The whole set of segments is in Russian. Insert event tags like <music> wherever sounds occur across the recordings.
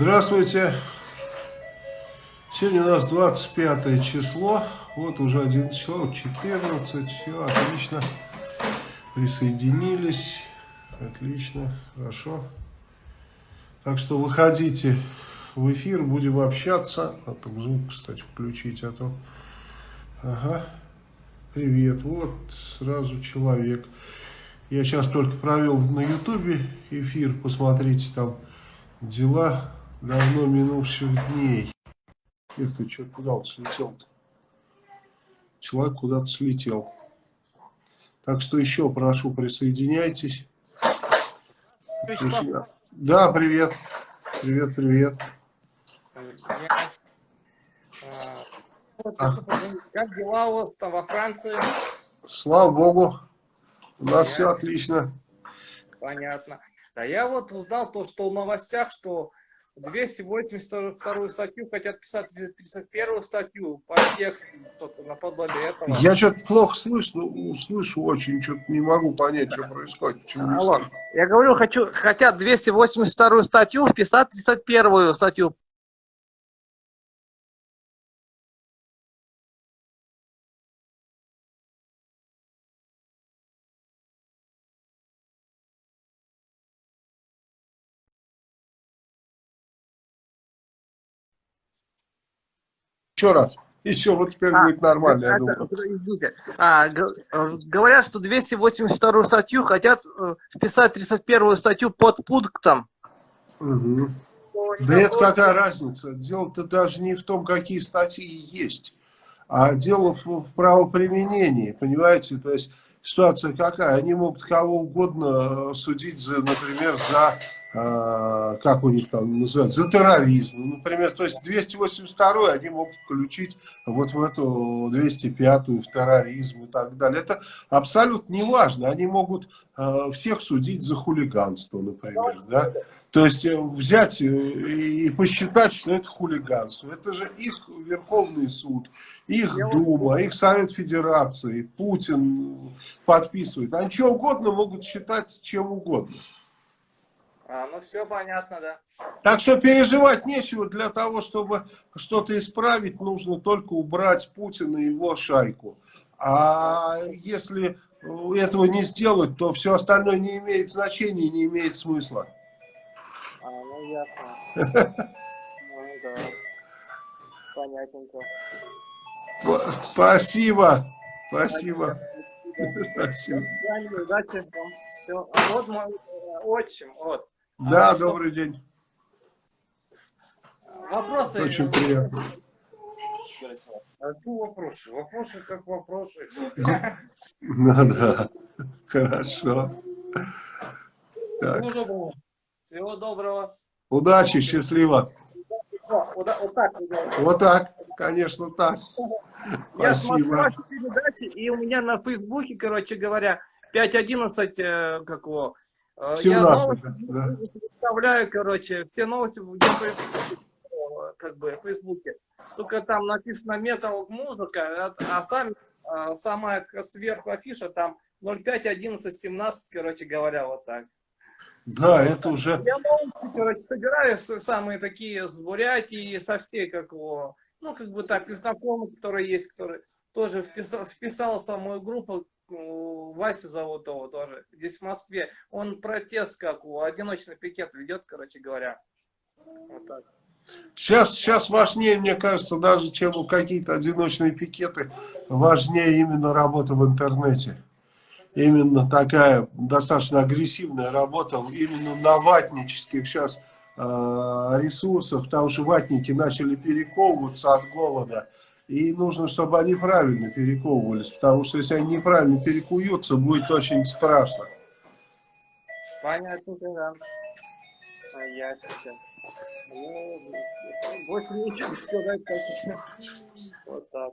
Здравствуйте. Сегодня у нас 25 число. Вот уже 11 число, 14. Все, отлично. Присоединились. Отлично, хорошо. Так что выходите в эфир, будем общаться. А то звук, кстати, включить, а то... Ага. Привет. Вот сразу человек. Я сейчас только провел на ютубе эфир. Посмотрите там дела давно минувших дней. Это что, куда он слетел-то? Человек куда-то слетел. Так что еще прошу, присоединяйтесь. Вячеслав. Да, привет. Привет, привет. А. Как дела у вас там во Франции? Слава Богу. У нас Понятно. все отлично. Понятно. Да я вот узнал то, что в новостях, что 282 статью хотят писать 331 статью по тексту, наподобие этого. Я что-то плохо слышу, слышу очень, что-то не могу понять, что происходит. Почему Алло. Я говорю, хочу, хотят 282 статью вписать 301 статью Еще раз. Еще вот теперь а, будет нормально, это, я думаю. Извините. А, говорят, что 282 статью хотят э, вписать 31 статью под пунктом. Угу. Да это какая разница? Дело-то даже не в том, какие статьи есть, а дело в, в правоприменении, понимаете? То есть ситуация какая? Они могут кого угодно э, судить, за, например, за как у них там называется, за терроризм. Ну, например, то есть 282 они могут включить вот в эту 205-ю, в терроризм и так далее. Это абсолютно не важно. Они могут э, всех судить за хулиганство, например. Да? То есть э, взять и посчитать, что это хулиганство. Это же их Верховный суд, их Дума, их Совет Федерации, Путин подписывает. Они что угодно могут считать чем угодно. А, ну все понятно, да. Так что переживать нечего. Для того, чтобы что-то исправить, нужно только убрать Путина и его шайку. А если этого не сделать, то все остальное не имеет значения, не имеет смысла. А, ну ясно. <laughs> Ну да. Понятненько. Спасибо. Спасибо. Спасибо. <laughs> Удачи вам. Все. Вот мой э, отчим, вот. Да, а, добрый что... день. Вопросы? Очень приятно. А что вопросы? Вопросы как вопросы. Ну да, хорошо. Так. Всего доброго. Всего доброго. Удачи, счастливо. Вот, так. Вот так, конечно, так. Я смотрю ваши передачи, и у меня на Фейсбуке, короче говоря, 5.11, э, как его, 17, э, я новости да. выставляю, короче, все новости в как бы, в Фейсбуке. Только там написано метал музыка, а, а сам, а, сама сверху афиша там 05, 11, 17, короче говоря, вот так. Да, это уже... Я новости, короче, собираю самые такие с Бурятии, со всей, как его, ну, как бы так, знакомых, которые есть, которые тоже вписал, вписал самую группу, Вася зовут его тоже, здесь в Москве. Он протест как у одиночный пикет ведет, короче говоря. Вот так. Сейчас, сейчас важнее, мне кажется, даже чем какие-то одиночные пикеты, важнее именно работа в интернете. Именно такая достаточно агрессивная работа, именно на ватнических сейчас э, ресурсах, потому что ватники начали перековываться от голода. И нужно, чтобы они правильно перековывались, потому что если они неправильно перекуются, будет очень страшно. Понятно, да. Понятно. Ну, больше ничего сказать, Вот так.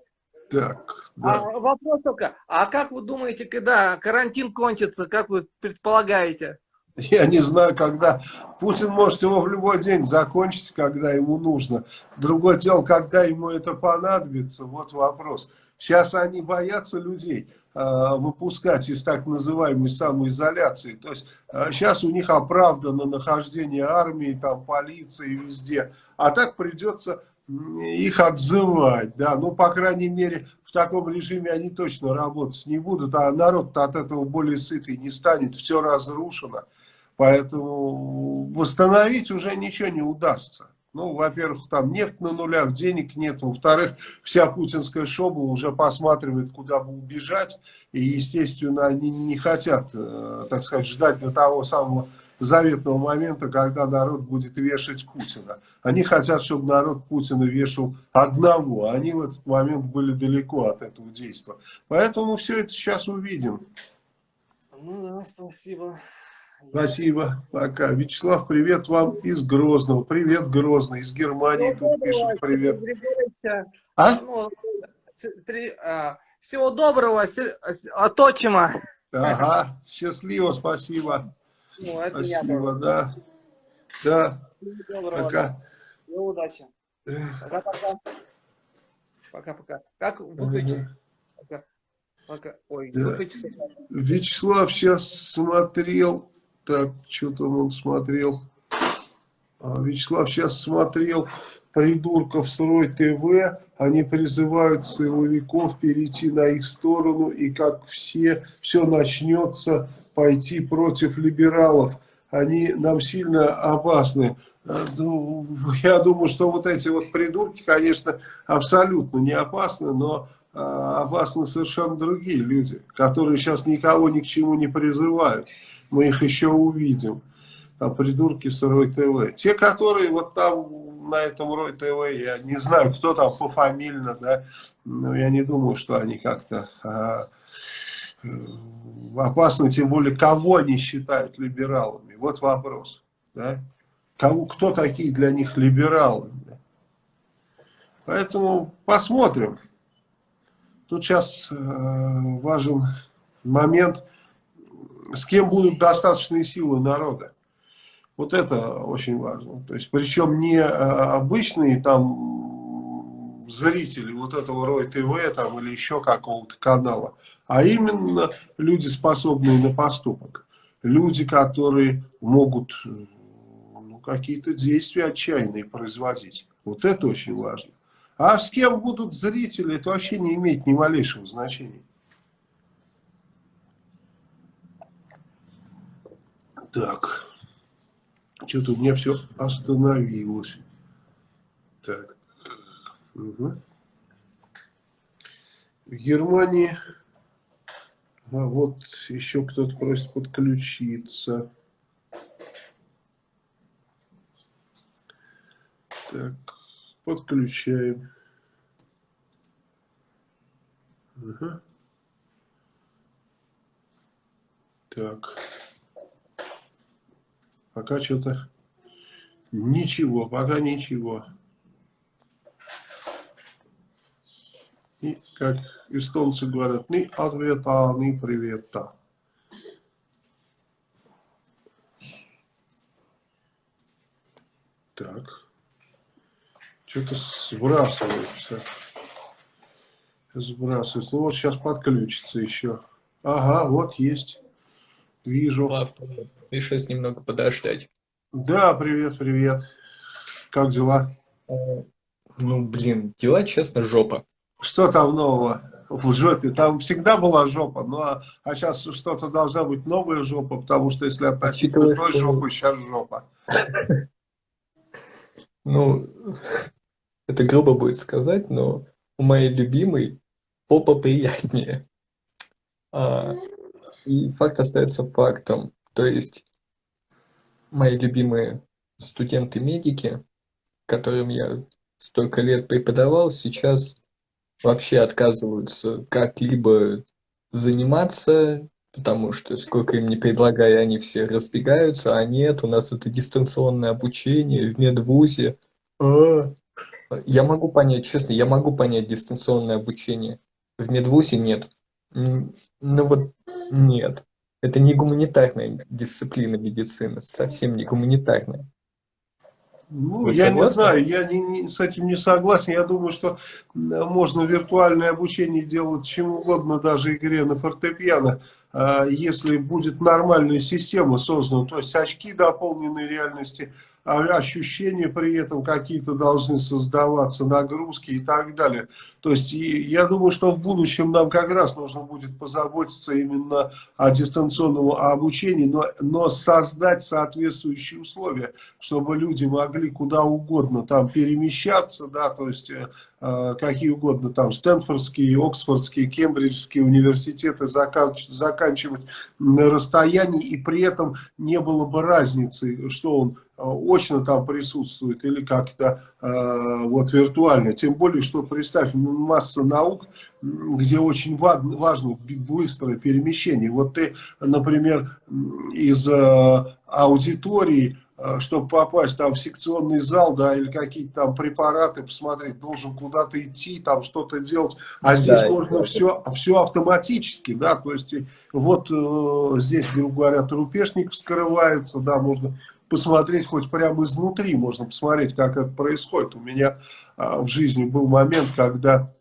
Так, да. А вопрос только, а как вы думаете, когда карантин кончится, как вы предполагаете? <laughs> Я не знаю, когда. Путин может его в любой день закончить, когда ему нужно. Другое дело, когда ему это понадобится, вот вопрос. Сейчас они боятся людей. выпускать из так называемой самоизоляции. То есть сейчас у них оправдано нахождение армии, там полиции везде, а так придется их отзывать, да, ну, по крайней мере, в таком режиме они точно работать не будут, а народ от этого более сытый не станет, все разрушено, поэтому восстановить уже ничего не удастся. Ну, во-первых, там нефть на нулях, денег нет. Во-вторых, вся путинская шоба уже посматривает, куда бы убежать. И, естественно, они не хотят, э, так сказать, ждать до того самого заветного момента, когда народ будет вешать Путина. Они хотят, чтобы народ Путина вешал одного. Они в этот момент были далеко от этого действия. Поэтому все это сейчас увидим. Ну да, спасибо. Спасибо, пока. Вячеслав, привет вам из Грозного. Привет, Грозный, из Германии Всего тут пишут привет. А? Ну, при, а, всего доброго, от отчима. Ага, счастливо, спасибо. Ну, это спасибо, да. Да, доброго, пока. Да. удачи. Пока-пока. Пока-пока. Как выключить? Пока. Пока. Ой, да. выключить. Вячеслав сейчас смотрел так, что там он смотрел? А, Вячеслав сейчас смотрел придурков с Рой ТВ. Они призывают силовиков перейти на их сторону. И как все, все начнется пойти против либералов. Они нам сильно опасны. А, ну, я думаю, что вот эти вот придурки, конечно, абсолютно не опасны, но а, опасны совершенно другие люди, которые сейчас никого ни к чему не призывают мы их еще увидим. Там придурки с Рой ТВ. Те, которые вот там на этом Рой ТВ, я не знаю, кто там пофамильно, да, но я не думаю, что они как-то а, э, опасны, тем более, кого они считают либералами. Вот вопрос, да. Кого, кто такие для них либералы? Да? Поэтому посмотрим. Тут сейчас э, важен момент – с кем будут достаточные силы народа. Вот это очень важно. То есть, причем не а, обычные там зрители вот этого Рой ТВ там, или еще какого-то канала, а именно люди, способные на поступок. Люди, которые могут ну, какие-то действия отчаянные производить. Вот это очень важно. А с кем будут зрители, это вообще не имеет ни малейшего значения. Так. Что-то у меня все остановилось. Так. Угу. В Германии... А вот еще кто-то просит подключиться. Так, подключаем. Угу. Так. Пока что-то ничего, пока ничего. И, как эстонцы говорят, ни ответа, ни привета. Так. Что-то сбрасывается. Сбрасывается. Ну вот сейчас подключится еще. Ага, вот есть. Вижу. Слав, пришлось немного подождать. Да, привет, привет. Как дела? Ну, блин, дела, честно, жопа. Что там нового в жопе? Там всегда была жопа, ну а, а сейчас что-то должна быть новая жопа, потому что если относительно той жопы, сейчас жопа. <laughs> Ну, это грубо будет сказать, но у моей любимой попа приятнее. А, и факт остается фактом. То есть мои любимые студенты-медики, которым я столько лет преподавал, сейчас вообще отказываются как-либо заниматься, потому что сколько им не предлагая, они все разбегаются, а нет, у нас это дистанционное обучение в медвузе. А, я могу понять, честно, я могу понять дистанционное обучение. В медвузе нет. Ну вот нет. Это не гуманитарная дисциплина медицины, совсем не гуманитарная. Ну, Вы я согласны? не знаю, я не, не, с этим не согласен. Я думаю, что можно виртуальное обучение делать чем угодно, даже игре на фортепиано, а, если будет нормальная система создана, то есть очки дополненной реальности, ощущения при этом какие-то должны создаваться, нагрузки и так далее. То есть я думаю, что в будущем нам как раз нужно будет позаботиться именно о дистанционном обучении, но, но создать соответствующие условия, чтобы люди могли куда угодно там перемещаться, да, то есть э, э какие угодно там Стэнфордские, Оксфордские, Кембриджские университеты заканч, заканчивать на расстоянии и при этом не было бы разницы, что он очно там присутствует или как-то э, вот виртуально. Тем более, что представь, масса наук, где очень важно быстрое перемещение. Вот ты, например, из э, аудитории, э, чтобы попасть там в секционный зал, да, или какие-то там препараты посмотреть, должен куда-то идти, там что-то делать, а здесь да, можно все, все автоматически, да, то есть вот э, здесь, грубо говоря, трупешник вскрывается, да, можно посмотреть хоть прямо изнутри, можно посмотреть, как это происходит. У меня а, в жизни был момент, когда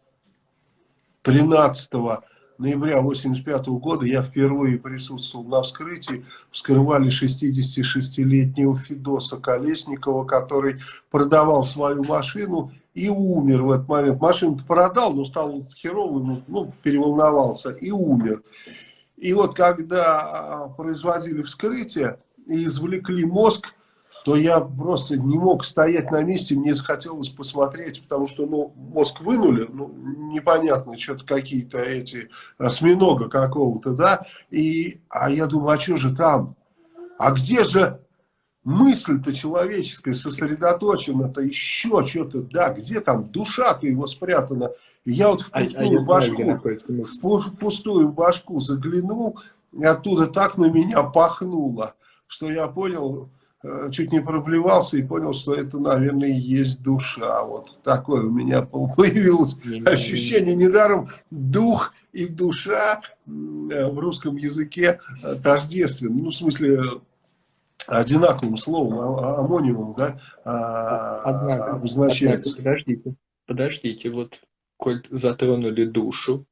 13 ноября 1985 года я впервые присутствовал на вскрытии. Вскрывали 66-летнего Федоса Колесникова, который продавал свою машину и умер в этот момент. Машину продал, но стал херовым, ну, переволновался и умер. И вот когда а, производили вскрытие и извлекли мозг, то я просто не мог стоять на месте, мне захотелось посмотреть, потому что, ну, мозг вынули, ну, непонятно, что-то какие-то эти, осьминога какого-то, да, и, а я думаю, а что же там? А где же мысль-то человеческая сосредоточена-то, еще что-то, да, где там душа-то его спрятана? И я вот в а пустую а, башку, в пустую башку заглянул, и оттуда так на меня пахнуло, что я понял, Э, чуть не проблевался и понял, что это, наверное, и есть душа. Вот такое у меня <laughs> появилось ощущение. Недаром дух и душа э, в русском языке э, тождественны. Ну, в смысле, одинаковым словом, а, а, амонимом, да, а, однако, обозначается. Однако, подождите, подождите, вот, коль затронули душу,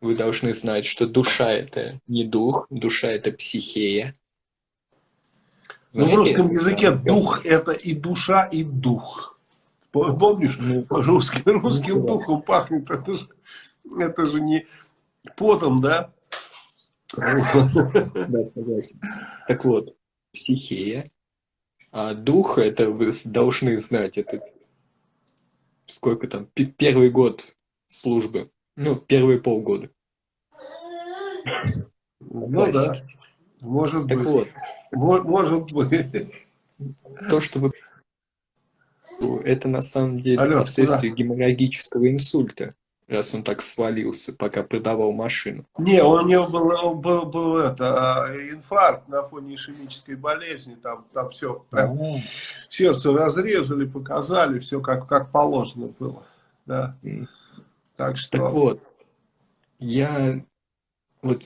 вы должны знать, что душа это не дух, душа это психея, ну, в русском языке дух это и душа, и дух. Помнишь, ну, русским, русским духом пахнет, это же, это же не потом, да? <laughs> Да, согласен. Так вот, психея, а дух, это вы должны знать, это сколько там, первый год службы, ну, первые полгода. Ну да, может так быть. Вот, может быть. То, что вы... Это на самом деле Алло, последствия куда? геморрагического инсульта, раз он так свалился, пока продавал машину. Не, у него был, был, был это, а, инфаркт на фоне ишемической болезни, там, там все, прям, а сердце разрезали, показали, все как, как положено было. Да. Так что... Так вот, я вот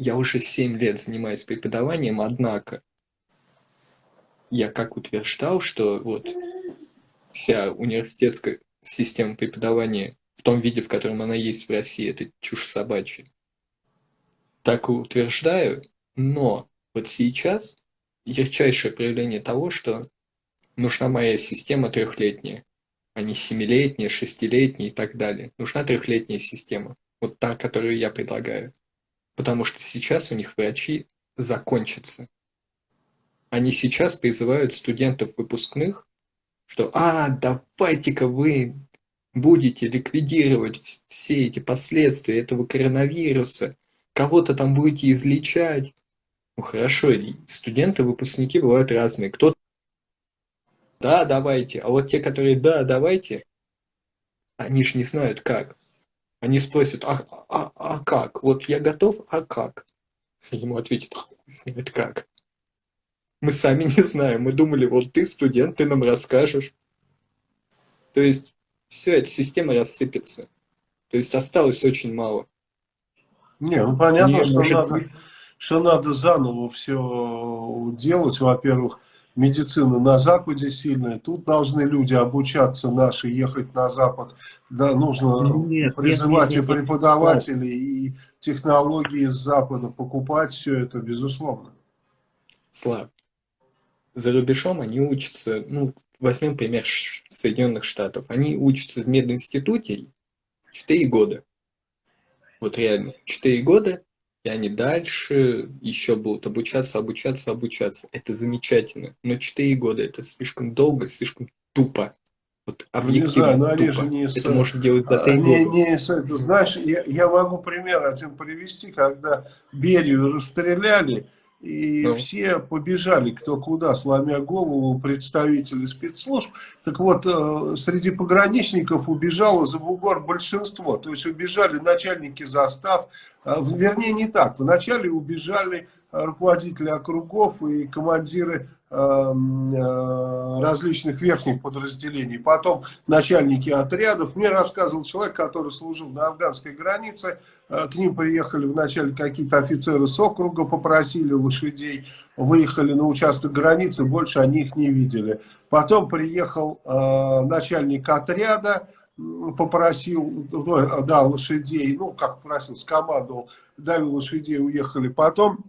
я уже 7 лет занимаюсь преподаванием, однако я как утверждал, что вот вся университетская система преподавания в том виде, в котором она есть в России, это чушь собачья. Так и утверждаю, но вот сейчас ярчайшее проявление того, что нужна моя система трехлетняя, а не семилетняя, шестилетняя и так далее. Нужна трехлетняя система, вот та, которую я предлагаю потому что сейчас у них врачи закончатся. Они сейчас призывают студентов выпускных, что «А, давайте-ка вы будете ликвидировать все эти последствия этого коронавируса, кого-то там будете излечать». Ну хорошо, студенты-выпускники бывают разные. Кто да, давайте. А вот те, которые да, давайте, они же не знают как. Они спросят, а, а, а как? Вот я готов, а как? Ему ответит, знает как. Мы сами не знаем. Мы думали, вот ты студент, ты нам расскажешь. То есть, все, эта система рассыпется. То есть, осталось очень мало. Не, ну понятно, не, что, может... надо, что надо заново все делать, во-первых. Медицина на Западе сильная, тут должны люди обучаться наши, ехать на Запад, да, нужно нет, призывать нет, нет, и преподавателей, нет. и технологии с Запада покупать, все это безусловно. Слав, за рубежом они учатся, ну, возьмем пример Соединенных Штатов, они учатся в мединституте 4 года. Вот реально, 4 года, и они дальше еще будут обучаться, обучаться, обучаться. Это замечательно. Но 4 года это слишком долго, слишком тупо. Вот объективно ну, не знаю, они же не это можно делать за 3 не, года. Не, знаешь, я, я могу пример один привести, когда Берию расстреляли, и ну. все побежали кто куда, сломя голову представители спецслужб. Так вот, э, среди пограничников убежало за бугор большинство. То есть убежали начальники застав, э, вернее не так, вначале убежали руководители округов и командиры э, различных верхних подразделений, потом начальники отрядов. Мне рассказывал человек, который служил на афганской границе, э, к ним приехали вначале какие-то офицеры с округа, попросили лошадей, выехали на участок границы, больше они их не видели. Потом приехал э, начальник отряда, попросил, да, лошадей, ну, как просил, скомандовал, дали лошадей, уехали. Потом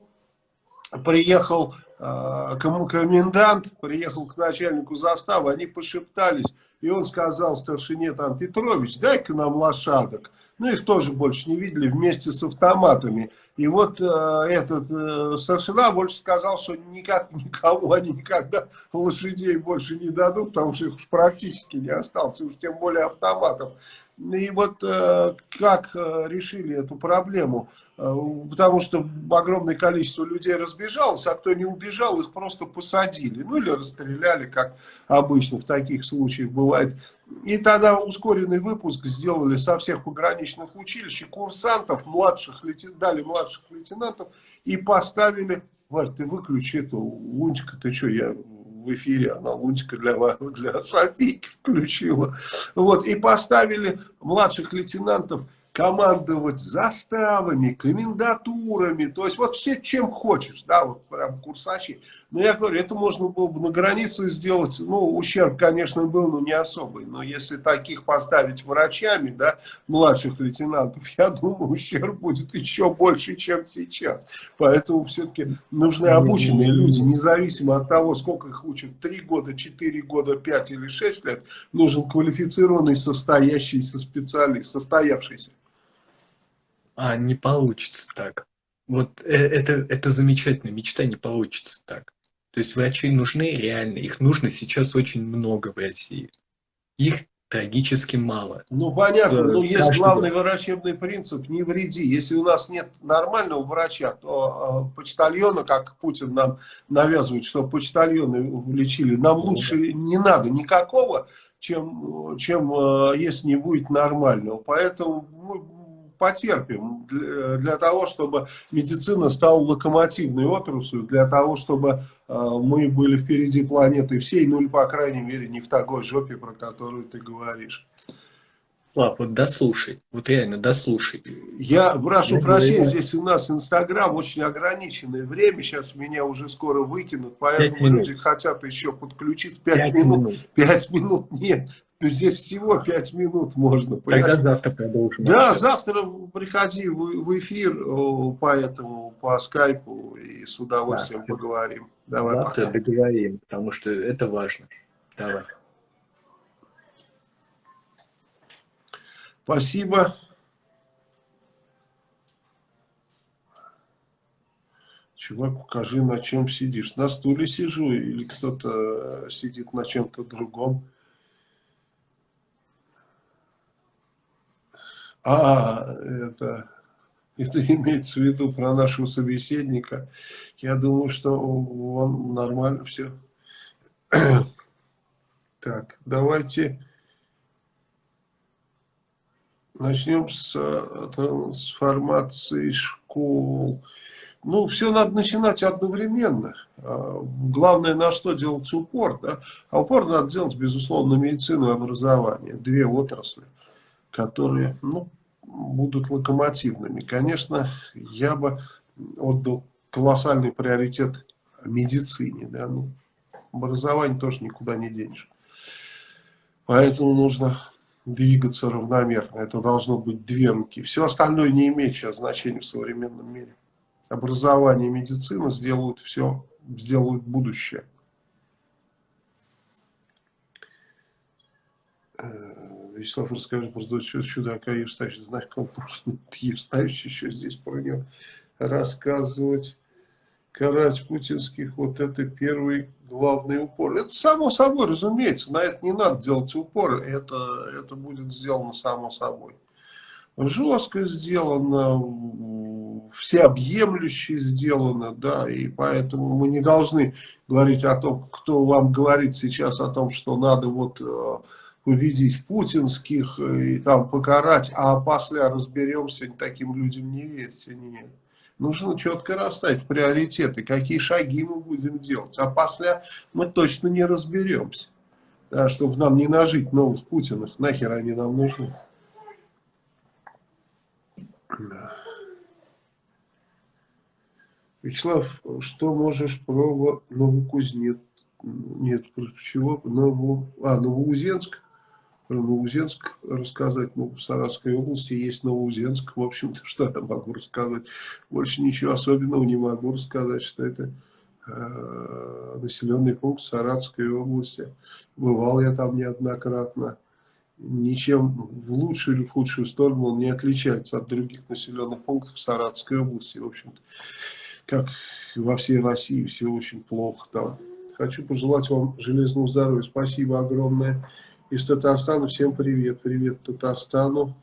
приехал э, комендант, приехал к начальнику заставы, они пошептались, и он сказал старшине там, Петрович, дай-ка нам лошадок. Ну, их тоже больше не видели вместе с автоматами. И вот э, этот э, старшина больше сказал, что никак, <laughs> никому они никогда лошадей больше не дадут, потому что их уж практически не осталось, уж тем более автоматов. И вот э, как э, решили эту проблему? Э, потому что огромное количество людей разбежалось, а кто не убежал, их просто посадили. Ну или расстреляли, как обычно в таких случаях бывает. И тогда ускоренный выпуск сделали со всех пограничных училищ, и курсантов, младших, дали младших лейтенантов и поставили... Варь, ты выключи эту лунтика, ты что, я в эфире, она лунтика для, для Софийки включила. Вот, и поставили младших лейтенантов командовать заставами, комендатурами, то есть вот все чем хочешь, да, вот прям курсачи. Но я говорю, это можно было бы на границе сделать, ну, ущерб, конечно, был, но не особый, но если таких поставить врачами, да, младших лейтенантов, <laughs> я думаю, ущерб будет еще больше, чем сейчас. Поэтому все-таки нужны обученные люди, независимо от того, сколько их учат, 3 года, 4 года, 5 или 6 лет, нужен квалифицированный, состоящийся специалист, состоявшийся. А не получится так. Вот э, это, это замечательно, мечта не получится так. То есть врачи нужны реально, их нужно сейчас очень много в России. Их трагически мало. Ну понятно, но есть каждого... главный врачебный принцип, не вреди. Если у нас нет нормального врача, то э, почтальона, как Путин нам навязывает, что почтальоны лечили, нам ну, лучше да. не надо никакого, чем, чем э, если не будет нормального. Поэтому мы потерпим для, того, чтобы медицина стала локомотивной отраслью, для того, чтобы э, мы были впереди планеты всей, ну или, по крайней мере, не в такой жопе, про которую ты говоришь. Слав, вот дослушай, вот реально дослушай. Я прошу Я прощения, говорю, здесь у нас Инстаграм очень ограниченное время, сейчас меня уже скоро выкинут, поэтому люди хотят еще подключить 5, 5 минут. минут. 5 минут нет, Здесь всего 5 минут можно. Тогда завтра продолжим. Да, завтра приходи в, в эфир, поэтому по скайпу и с удовольствием да, поговорим. Давай завтра пока. договорим, потому что это важно. Давай. Спасибо. Чувак, покажи, на чем сидишь. На стуле сижу или кто-то сидит на чем-то другом. А, это, это <laughs> имеется в виду про нашего собеседника. Я думаю, что он нормально все. <clears throat> Так, давайте начнем с трансформации школ. Ну, все надо начинать одновременно. А, главное, на что делать упор. Да? А упор надо делать, безусловно, медицину и образование. Две отрасли которые ну, будут локомотивными. Конечно, я бы отдал колоссальный приоритет медицине. Да? Ну, Образование тоже никуда не денешь. Поэтому нужно двигаться равномерно. Это должно быть две руки. Все остальное не имеет сейчас значения в современном мире. Образование и медицина сделают все, сделают будущее. Вячеслав, расскажи про чудака Евстафьевича. Знаешь, как Евстафьевич еще здесь про него рассказывать. Карать путинских, вот это первый главный упор. Это само собой, разумеется, на это не надо делать упор, это, это будет сделано само собой. Жестко сделано, всеобъемлюще сделано, да, и поэтому мы не должны говорить о том, кто вам говорит сейчас о том, что надо вот э, победить путинских и там покарать, а после разберемся, таким людям не верьте, нет. Нужно четко расставить приоритеты, какие шаги мы будем делать. А после мы точно не разберемся. Да, чтобы нам не нажить новых Путинов. Нахер они нам нужны. Вячеслав, что можешь про Новокузнец? Нет, про чего? Ново... А, Новоузенск? Про Новоузенск рассказать. Ну, в Саратовской области есть Новоузенск. В общем-то, <laughs> что я могу рассказать? Больше ничего особенного не могу рассказать, что это э, населенный пункт Саратовской области. Бывал я там неоднократно. Ничем в лучшую или в худшую сторону он не отличается от других населенных пунктов Саратовской области. В общем-то, как во всей России, все очень плохо там. Хочу пожелать вам железного здоровья. Спасибо огромное из Татарстана. Всем привет. Привет Татарстану.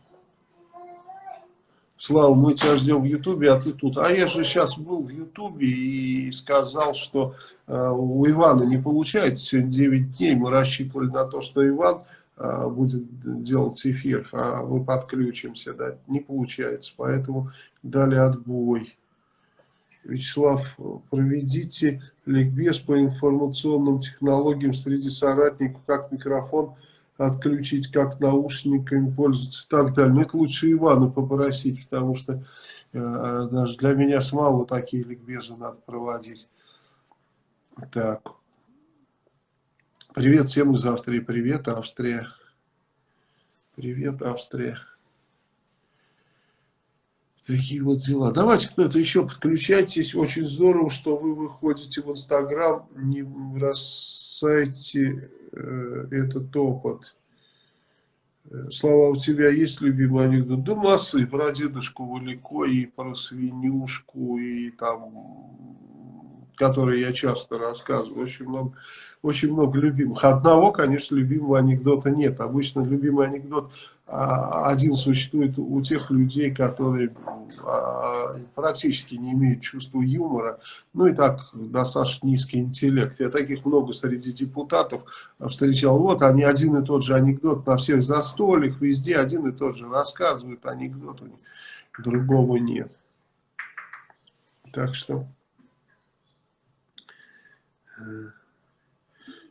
Слава, мы тебя ждем в Ютубе, а ты тут. А я же сейчас был в Ютубе и сказал, что э, у Ивана не получается. Сегодня 9 дней мы рассчитывали на то, что Иван э, будет делать эфир, а мы подключимся. Да? Не получается, поэтому дали отбой. Вячеслав, проведите ликбез по информационным технологиям среди соратников, как микрофон отключить, как наушниками пользоваться и так далее. Но это лучше Ивана попросить, потому что э, даже для меня самого такие ликбезы надо проводить. Так. Привет всем из Австрии. Привет, Австрия. Привет, Австрия. Такие вот дела. Давайте кто-то еще подключайтесь. Очень здорово, что вы выходите в Инстаграм, не бросайте Э, этот опыт. Э, Слава, у тебя есть любимый анекдот? Да массы, про дедушку Валико, и про свинюшку, и там, которые я часто рассказываю. Очень много, очень много любимых. Одного, конечно, любимого анекдота нет. Обычно любимый анекдот а, один существует у тех людей, которые а, практически не имеют чувства юмора, ну и так достаточно низкий интеллект. Я таких много среди депутатов встречал. Вот они один и тот же анекдот на всех застольях, везде один и тот же рассказывают анекдот, у них другого нет. Так что... Э,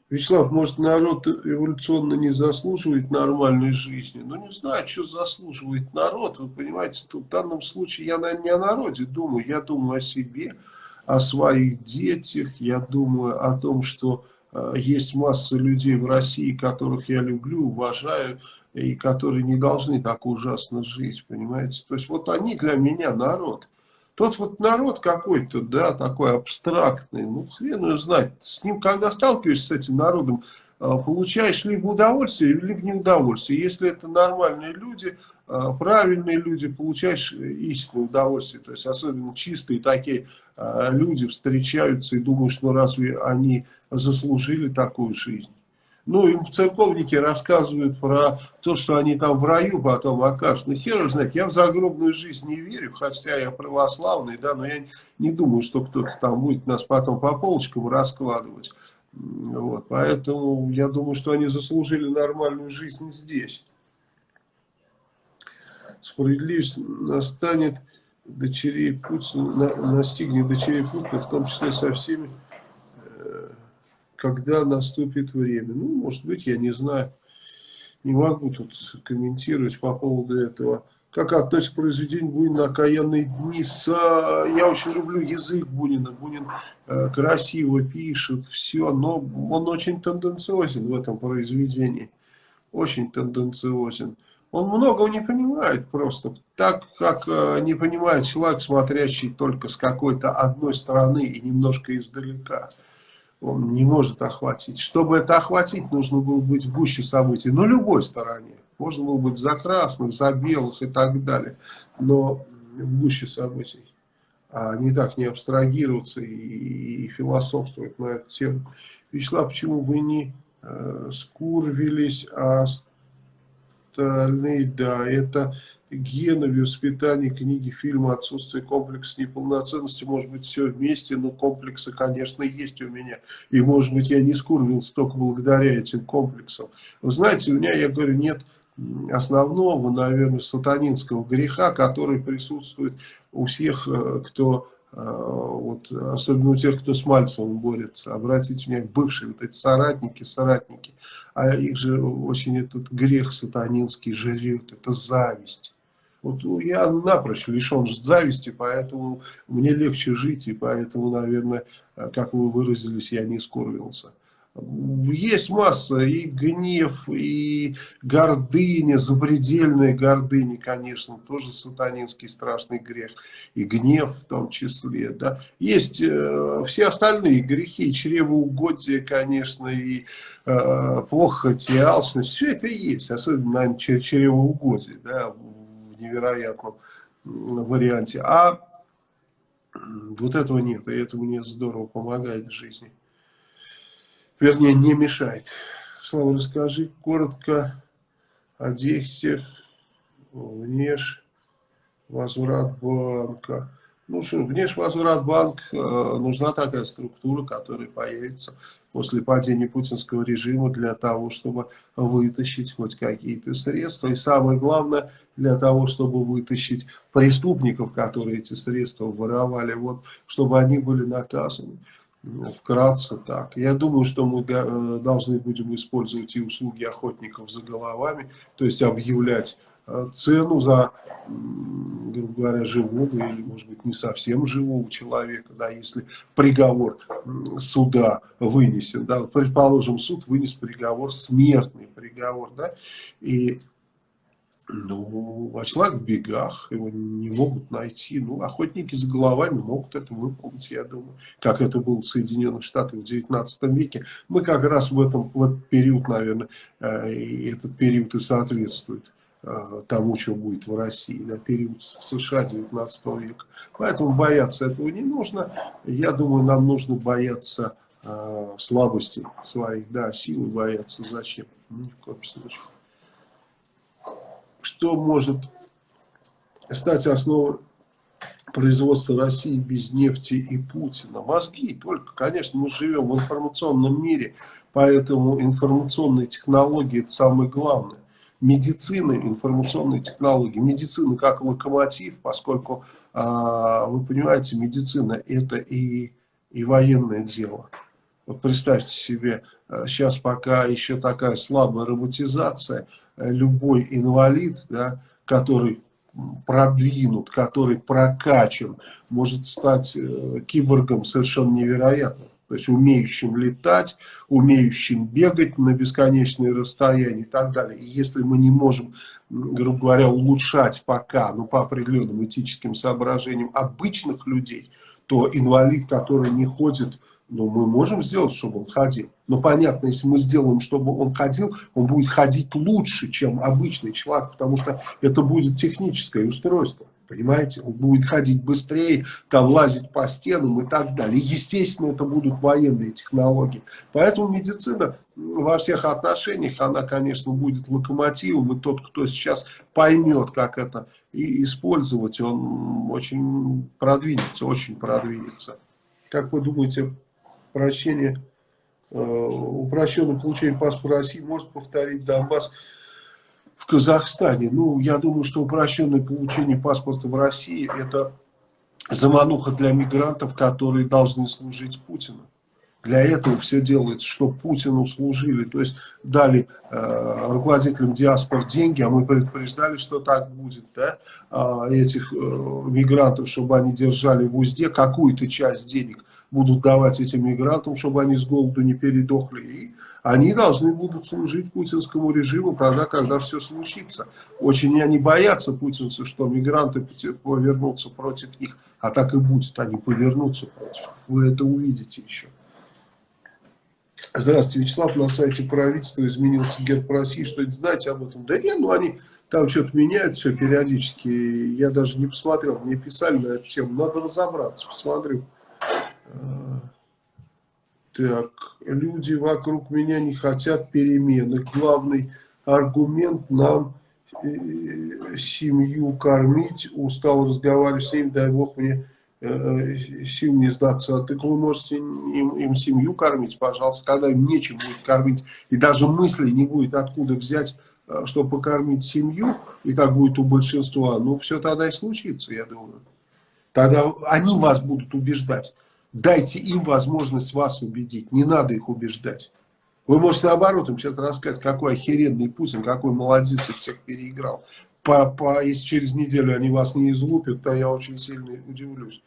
Вячеслав, может народ эволюционно не заслуживает нормальной жизни? Ну не знаю, что заслуживает народ. Вы понимаете, тут в данном случае я наверное, не о народе думаю, я думаю о себе, о своих детях, я думаю о том, что э, есть масса людей в России, которых я люблю, уважаю, и которые не должны так ужасно жить, понимаете? То есть вот они для меня народ. Тот вот народ какой-то, да, такой абстрактный, ну, хрен его знать. С ним, когда сталкиваешься с этим народом, а, получаешь либо удовольствие, либо неудовольствие. Если это нормальные люди, а, правильные люди, получаешь истинное удовольствие. То есть, особенно чистые такие а, люди встречаются и думаешь, ну, разве они заслужили такую жизнь? Ну, им церковники рассказывают про то, что они там в раю потом окажутся. Ну, хер знает, я в загробную жизнь не верю, хотя я православный, да, но я не думаю, что кто-то там будет нас потом по полочкам раскладывать. Вот, поэтому я думаю, что они заслужили нормальную жизнь здесь. Справедливость настанет дочерей Путина, настигнет дочерей Путина, в том числе со всеми когда наступит время. Ну, может быть, я не знаю. Не могу тут комментировать по поводу этого. как относится к произведению Бунина «Окаянные дни». С, я очень люблю язык Бунина. Бунин э, красиво пишет, все, но он очень тенденциозен в этом произведении. Очень тенденциозен. Он многого не понимает просто, так как э, не понимает человек, смотрящий только с какой-то одной стороны и немножко издалека. Он не может охватить. Чтобы это охватить, нужно было быть в гуще событий, на любой стороне. Можно было быть за красных, за белых и так далее, но в гуще событий. А не так не абстрагироваться и, и философствовать на эту тему. Вячеслав, почему вы не э, скурвились, а остальные, да, это гены, воспитание, книги, фильмы, отсутствие комплекса неполноценности, может быть, все вместе, но комплексы, конечно, есть у меня. И, может быть, я не скурвился только благодаря этим комплексам. Вы знаете, у меня, я говорю, нет основного, наверное, сатанинского греха, который присутствует у всех, э, кто, э, вот, особенно у тех, кто с Мальцевым борется. Обратите внимание, бывшие вот эти соратники, соратники, а их же очень этот грех сатанинский жрет, это зависть. Вот я напрочь лишен зависти, поэтому мне легче жить, и поэтому, наверное, как вы выразились, я не скорбился есть масса, и гнев, и гордыня, запредельная гордыня, конечно, тоже сатанинский страшный грех, и гнев в том числе, да. Есть э, все остальные грехи, чревоугодие, конечно, и э, похоть, и алчность, все это есть, особенно, наверное, чревоугодие, да, невероятном варианте. А вот этого нет, и это мне здорово помогает в жизни вернее, не мешает. Слава, расскажи коротко о действиях внеш возврат банка. Ну что, внешвозврат банк, э, нужна такая структура, которая появится после падения путинского режима для того, чтобы вытащить хоть какие-то средства. И самое главное, для того, чтобы вытащить преступников, которые эти средства воровали, вот, чтобы они были наказаны. Ну, вкратце так. Я думаю, что мы э, должны будем использовать и услуги охотников за головами, то есть объявлять цену за, грубо говоря, живого или, может быть, не совсем живого человека, да, если приговор суда вынесен, да, предположим, суд вынес приговор, смертный приговор, да, и ну, а человек в бегах, его не могут найти. Ну, охотники за головами могут это выполнить, я думаю. Как это было в Соединенных Штатах в 19 веке. Мы как раз в, этом, в этот период, наверное, э, этот период и соответствует э, тому, что будет в России, на период в США 19 века. Поэтому бояться этого не нужно. Я думаю, нам нужно бояться э, слабости своих, да, силы бояться. Зачем? Ни в коем случае что может стать основой производства России без нефти и Путина? Мозги только. Конечно, мы живем в информационном мире, поэтому информационные технологии – это самое главное. Медицина, информационные технологии. Медицина как локомотив, поскольку, а, вы понимаете, медицина – это и, и военное дело. Вот представьте себе, сейчас пока еще такая слабая роботизация – любой инвалид, да, который продвинут, который прокачан, может стать э, киборгом совершенно невероятным. То есть умеющим летать, умеющим бегать на бесконечные расстояния и так далее. И если мы не можем, грубо говоря, улучшать пока, ну по определенным этическим соображениям обычных людей, то инвалид, который не ходит ну, мы можем сделать, чтобы он ходил. Но понятно, если мы сделаем, чтобы он ходил, он будет ходить лучше, чем обычный человек, потому что это будет техническое устройство. Понимаете? Он будет ходить быстрее, там лазить по стенам и так далее. естественно, это будут военные технологии. Поэтому медицина во всех отношениях, она, конечно, будет локомотивом. И тот, кто сейчас поймет, как это использовать, он очень продвинется, очень продвинется. Как вы думаете, прощения, э, упрощенное получение паспорта России может повторить Донбасс в Казахстане. Ну, я думаю, что упрощенное получение паспорта в России это замануха для мигрантов, которые должны служить Путину. Для этого все делается, чтобы Путину служили. То есть дали э, руководителям диаспор деньги, а мы предупреждали, что так будет, да, э, этих э, мигрантов, чтобы они держали в узде какую-то часть денег будут давать этим мигрантам, чтобы они с голоду не передохли. И они должны будут служить путинскому режиму тогда, когда все случится. Очень они боятся, путинцы, что мигранты повернутся против них. А так и будет, они повернутся против них. Вы это увидите еще. Здравствуйте, Вячеслав, на сайте правительства изменился герб России, что знаете об этом? Да нет, ну они там что-то меняют все периодически, я даже не посмотрел, мне писали на эту тему, надо разобраться, посмотрю. Так, люди вокруг меня не хотят перемены. Главный аргумент нам э, семью кормить. Устал разговаривать с ним, дай бог мне э, сил не сдаться. А так вы можете им, им семью кормить, пожалуйста, когда им нечем будет кормить. И даже мысли не будет откуда взять, э, чтобы покормить семью. И так будет у большинства. Ну, все тогда и случится, я думаю. Тогда они вас будут убеждать. Дайте им возможность вас убедить, не надо их убеждать. Вы можете наоборот им сейчас рассказать, какой охеренный Путин, какой молодец и всех переиграл. По, по, если через неделю они вас не излупят, то я очень сильно удивлюсь.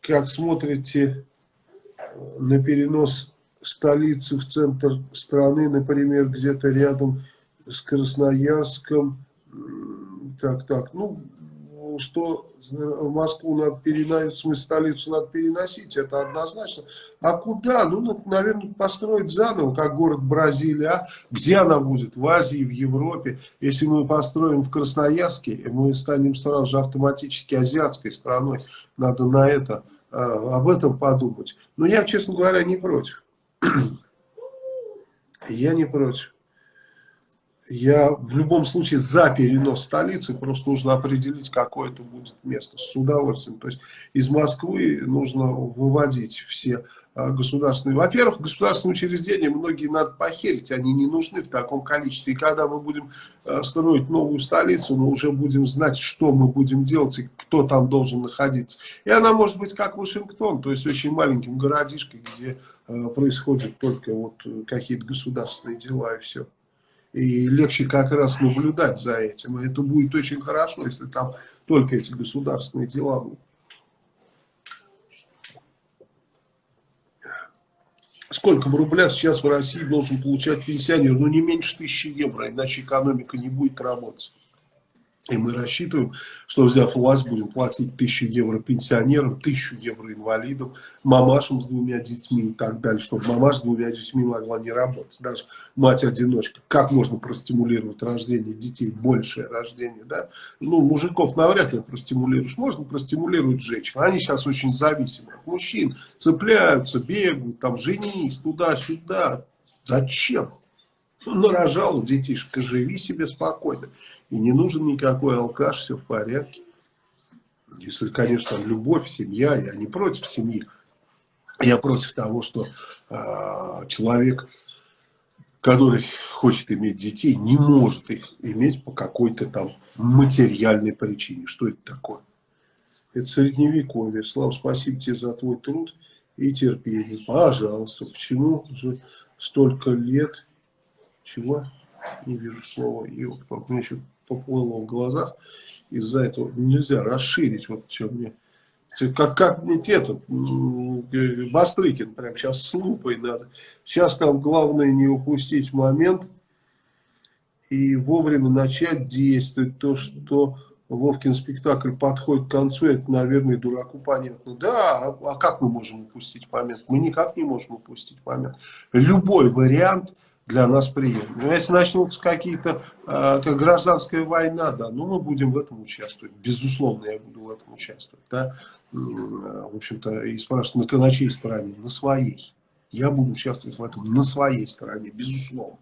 Как смотрите на перенос столицы в центр страны, например, где-то рядом с Красноярском, так, так, ну, что в Москву надо переносить, в смысле столицу надо переносить, это однозначно. А куда? Ну, наверное, построить заново, как город Бразилия. А? Где она будет? В Азии, в Европе. Если мы построим в Красноярске, мы станем сразу же автоматически азиатской страной. Надо на это, а, об этом подумать. Но я, честно говоря, не против. <clears throat> Я не против я в любом случае за перенос столицы, просто нужно определить, какое это будет место, с удовольствием. То есть из Москвы нужно выводить все а, государственные. Во-первых, государственные учреждения многие надо похерить, они не нужны в таком количестве. И когда мы будем а, строить новую столицу, мы уже будем знать, что мы будем делать и кто там должен находиться. И она может быть как Вашингтон, то есть очень маленьким городишкой, где а, происходят только вот какие-то государственные дела и все. И легче как раз наблюдать за этим. И это будет очень хорошо, если там только эти государственные дела будут. Сколько в рублях сейчас в России должен получать пенсионер? Ну, не меньше тысячи евро, иначе экономика не будет работать. И мы рассчитываем, что взяв власть, будем платить тысячу евро пенсионерам, тысячу евро инвалидам, мамашам с двумя детьми и так далее, чтобы мамаша с двумя детьми могла не работать. Даже мать-одиночка. Как можно простимулировать рождение детей, большее рождение, да? Ну, мужиков навряд ли простимулируешь. Можно простимулировать женщин. Они сейчас очень зависимы от мужчин. Цепляются, бегают, там, женись туда-сюда. Зачем? Ну, нарожал детишка, живи себе спокойно. И не нужен никакой алкаш, все в порядке. Если, конечно, любовь, семья, я не против семьи. Я против того, что э, человек, который хочет иметь детей, не может их иметь по какой-то там материальной причине. Что это такое? Это средневековье. Слава, спасибо тебе за твой труд и терпение. Пожалуйста. Почему же столько лет чего? Не вижу слова. И у меня еще поплыло в глазах. Из-за этого нельзя расширить. Вот что мне... Как, как мне этот Бастрыкин, прям сейчас с лупой надо. Сейчас там главное не упустить момент и вовремя начать действовать. То, что Вовкин спектакль подходит к концу, это, наверное, дураку понятно. Да, а, а как мы можем упустить момент? Мы никак не можем упустить момент. Любой вариант для нас приемлем. Но если начнутся какие-то, э, как гражданская война, да, ну мы будем в этом участвовать. Безусловно, я буду в этом участвовать. Да. Э, в общем-то, и спрашивают, на, на чьей стороне? На своей. Я буду участвовать в этом на своей стороне, безусловно.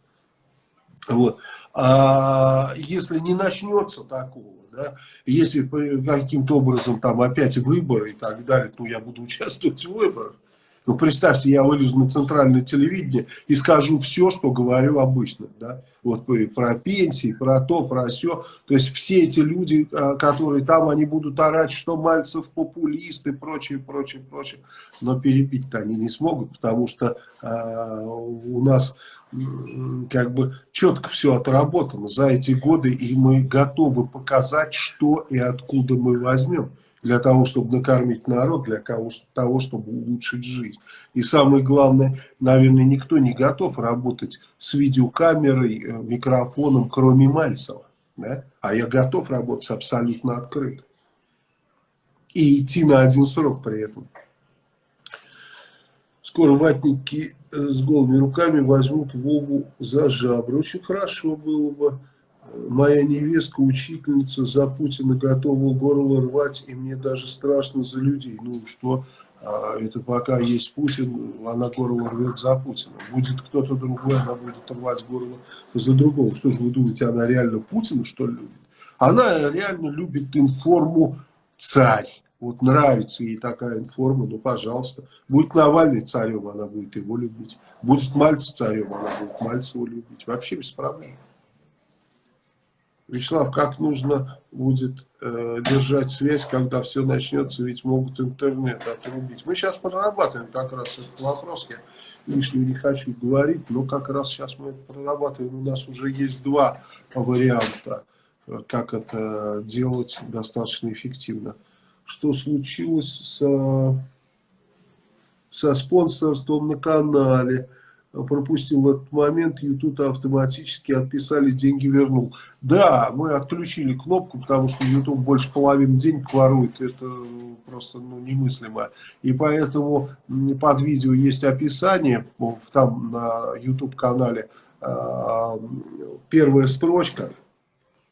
Вот. А если не начнется такого, да, если каким-то образом там опять выборы и так далее, то я буду участвовать в выборах. Ну, представьте, я вылезу на центральное телевидение и скажу все, что говорю обычно, да, вот про пенсии, про то, про все. То есть все эти люди, а, которые там, они будут орать, что Мальцев популист и прочее, прочее, прочее. Но перебить-то они не смогут, потому что э, у нас как бы четко все отработано за эти годы, и мы готовы показать, что и откуда мы возьмем для того, чтобы накормить народ, для того, чтобы улучшить жизнь. И самое главное, наверное, никто не готов работать с видеокамерой, э, микрофоном, кроме Мальцева. Да? А я готов работать абсолютно открыто. И идти на один срок при этом. Скоро ватники э, с голыми руками возьмут Вову за жабры. Очень хорошо было бы моя невестка, учительница за Путина готова горло рвать, и мне даже страшно за людей. Ну что, а, это пока есть Путин, она горло рвет за Путина. Будет кто-то другой, она будет рвать горло за другого. Что же вы думаете, она реально Путина, что ли, любит? Она реально любит информу царь. Вот нравится ей такая информа, ну, пожалуйста. Будет Навальный царем, она будет его любить. Будет Мальцев царем, она будет Мальцева любить. Вообще без проблем. Вячеслав, как нужно будет э, держать связь, когда все начнется, ведь могут интернет отрубить. Мы сейчас прорабатываем как раз этот вопрос, я лишнего не хочу говорить, но как раз сейчас мы это прорабатываем. У нас уже есть два варианта, э, как это делать достаточно эффективно. Что случилось со, со спонсорством на канале? Пропустил этот момент, YouTube автоматически отписали, деньги вернул. Да, мы отключили кнопку, потому что YouTube больше половины денег ворует, это просто ну, немыслимо. И поэтому под видео есть описание, там на YouTube канале а, первая строчка,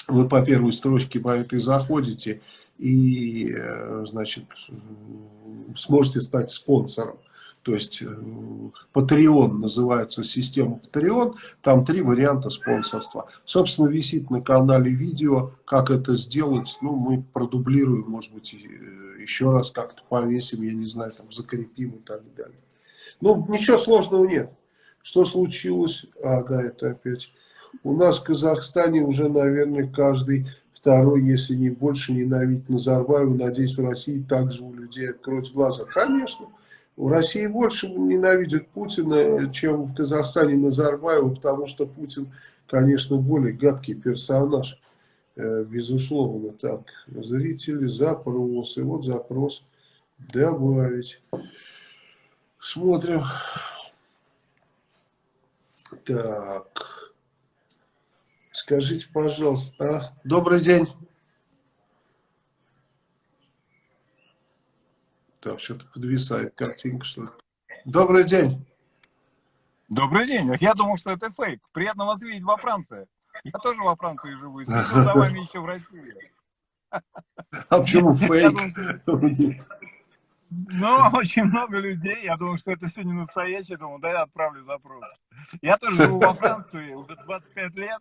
вы по первой строчке по этой заходите и, э, значит, сможете стать спонсором то есть э, Patreon называется система Patreon, там три варианта спонсорства. Собственно, висит на канале видео, как это сделать, ну, мы продублируем, может быть, э, еще раз как-то повесим, я не знаю, там, закрепим и так далее. Ну, ничего сложного нет. Что случилось? А, да, это опять... У нас в Казахстане уже, наверное, каждый второй, если не больше, ненавидит Назарбаева. Надеюсь, в России также у людей откроют глаза. Конечно. В России больше ненавидят Путина, чем в Казахстане Назарбаева, потому что Путин, конечно, более гадкий персонаж, э, безусловно. Так, зрители, запросы, вот запрос, добавить. Смотрим. Так, скажите, пожалуйста, а, добрый день. Так, что-то подвисает картинка, что ли. Добрый день. Добрый день. Я думал, что это фейк. Приятно вас видеть во Франции. Я тоже во Франции живу, и за вами еще в России. А почему фейк? Ну, очень много людей. Я думал, что это все не настоящее. Думал, да, я отправлю запрос. Я тоже живу во Франции уже 25 лет.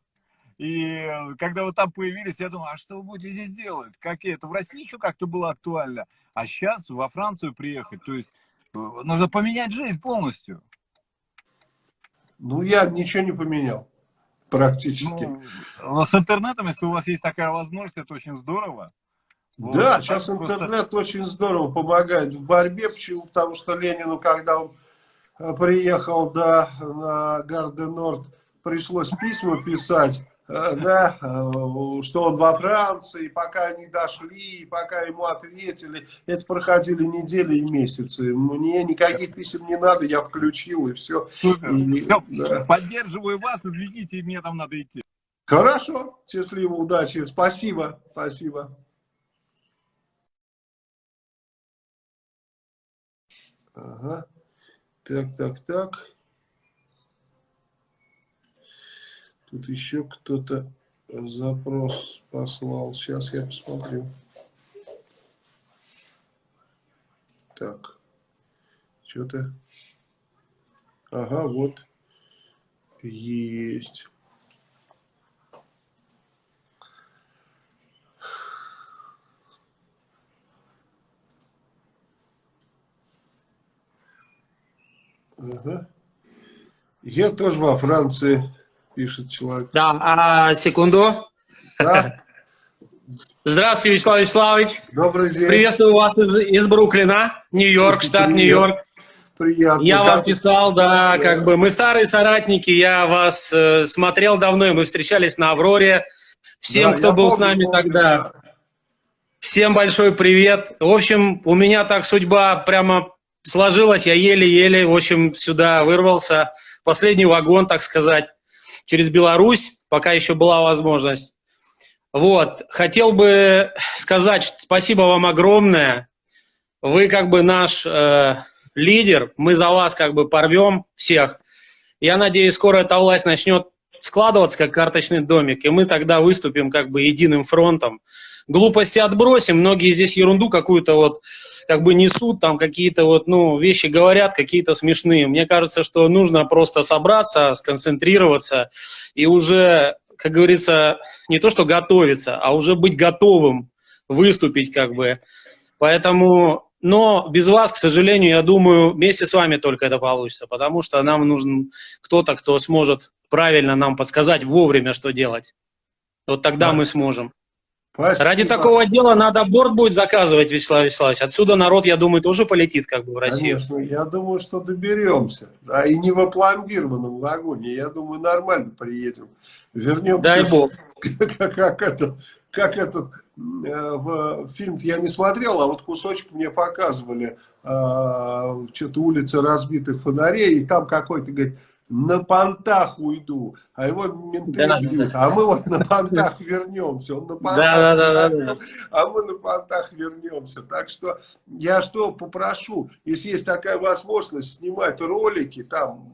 И когда вы там появились, я думаю, а что вы будете здесь делать? Какие это в России еще как-то было актуально. А сейчас во Францию приехать, то есть э, нужно поменять жизнь полностью. Ну, я ничего не поменял, практически. Ну, с интернетом, если у вас есть такая возможность, это очень здорово. Вот, да, сейчас просто... интернет очень здорово помогает в борьбе. Почему? Потому что Ленину, когда он э, приехал да, на Гарден-Норд, пришлось письма писать Э, да, э, что он во Франции, пока они дошли, пока ему ответили, это проходили недели и месяцы. Мне никаких писем не надо, я включил и все. И, все да. Поддерживаю вас, извините, мне там надо идти. Хорошо, счастливо, удачи, спасибо, спасибо. Ага. Так, так, так. Тут еще кто-то запрос послал. Сейчас я посмотрю. Так. Что-то... Ага, вот. Есть. Ага. Я тоже во Франции, пишет человек. Да, а, секунду. Да. Здравствуйте, Вячеслав Вячеславович. Добрый день. Приветствую вас из, из Бруклина, Нью-Йорк, штат Нью-Йорк. Приятно. Я вам писал, да, как бы мы старые соратники, я вас э, смотрел давно, и мы встречались на Авроре. Всем, да, кто был помню, с нами помню, тогда, да. всем большой привет. В общем, у меня так судьба прямо сложилась, я еле-еле, в общем, сюда вырвался. Последний вагон, так сказать, через Беларусь, пока еще была возможность. Вот, хотел бы сказать спасибо вам огромное. Вы как бы наш э, лидер, мы за вас как бы порвем всех. Я надеюсь, скоро эта власть начнет складываться как карточный домик, и мы тогда выступим как бы единым фронтом. Глупости отбросим, многие здесь ерунду какую-то вот как бы несут, там какие-то вот, ну, вещи говорят, какие-то смешные. Мне кажется, что нужно просто собраться, сконцентрироваться и уже как говорится, не то что готовиться, а уже быть готовым выступить как бы. Поэтому, но без вас, к сожалению, я думаю, вместе с вами только это получится, потому что нам нужен кто-то, кто сможет правильно нам подсказать вовремя, что делать. Вот тогда да. мы сможем. Спасибо. Ради такого дела надо борт будет заказывать, Вячеслав Вячеславович. Отсюда народ, я думаю, тоже полетит как бы в Россию. Конечно, я думаю, что доберемся. Да, и не в опломбированном вагоне. Я думаю, нормально приедем. Вернемся. Дай бог. <laughs> Как, как, это, как этот э, фильм я не смотрел, а вот кусочек мне показывали. Э, Что-то улица разбитых фонарей, и там какой-то, говорит, на понтах уйду, а его менты да, бьют, да. а мы вот на понтах вернемся, он на понтах, да, да, да, да. а мы на понтах вернемся. Так что я что попрошу, если есть такая возможность снимать ролики там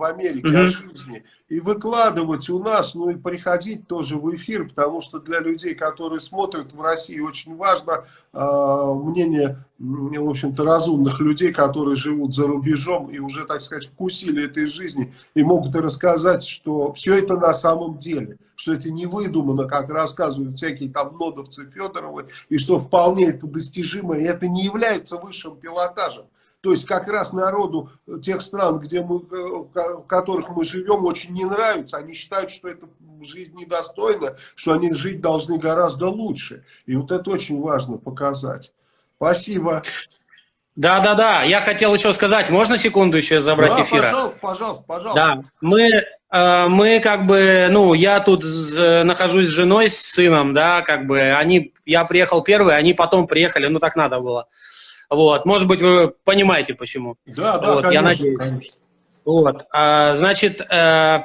в Америке угу. о жизни и выкладывать у нас, ну и приходить тоже в эфир, потому что для людей, которые смотрят в России, очень важно э, мнение, в общем-то, разумных людей, которые живут за рубежом и уже, так сказать, вкусили этой жизни и могут рассказать, что все это на самом деле, что это не выдумано, как рассказывают всякие там нодовцы Федоровы, и что вполне это достижимо, и это не является высшим пилотажем. То есть как раз народу тех стран, где мы, в которых мы живем, очень не нравится. Они считают, что это жизнь недостойна, что они жить должны гораздо лучше. И вот это очень важно показать. Спасибо. Да, да, да. Я хотел еще сказать, можно секунду еще забрать да, эфира? Пожалуйста, пожалуйста, пожалуйста. Да, мы, э, мы как бы, ну, я тут нахожусь с женой, с сыном, да, как бы, они, я приехал первый, они потом приехали, ну, так надо было. Вот, может быть, вы понимаете, почему. Да, да, вот, конечно, я надеюсь. Конечно. Вот, а, значит, э,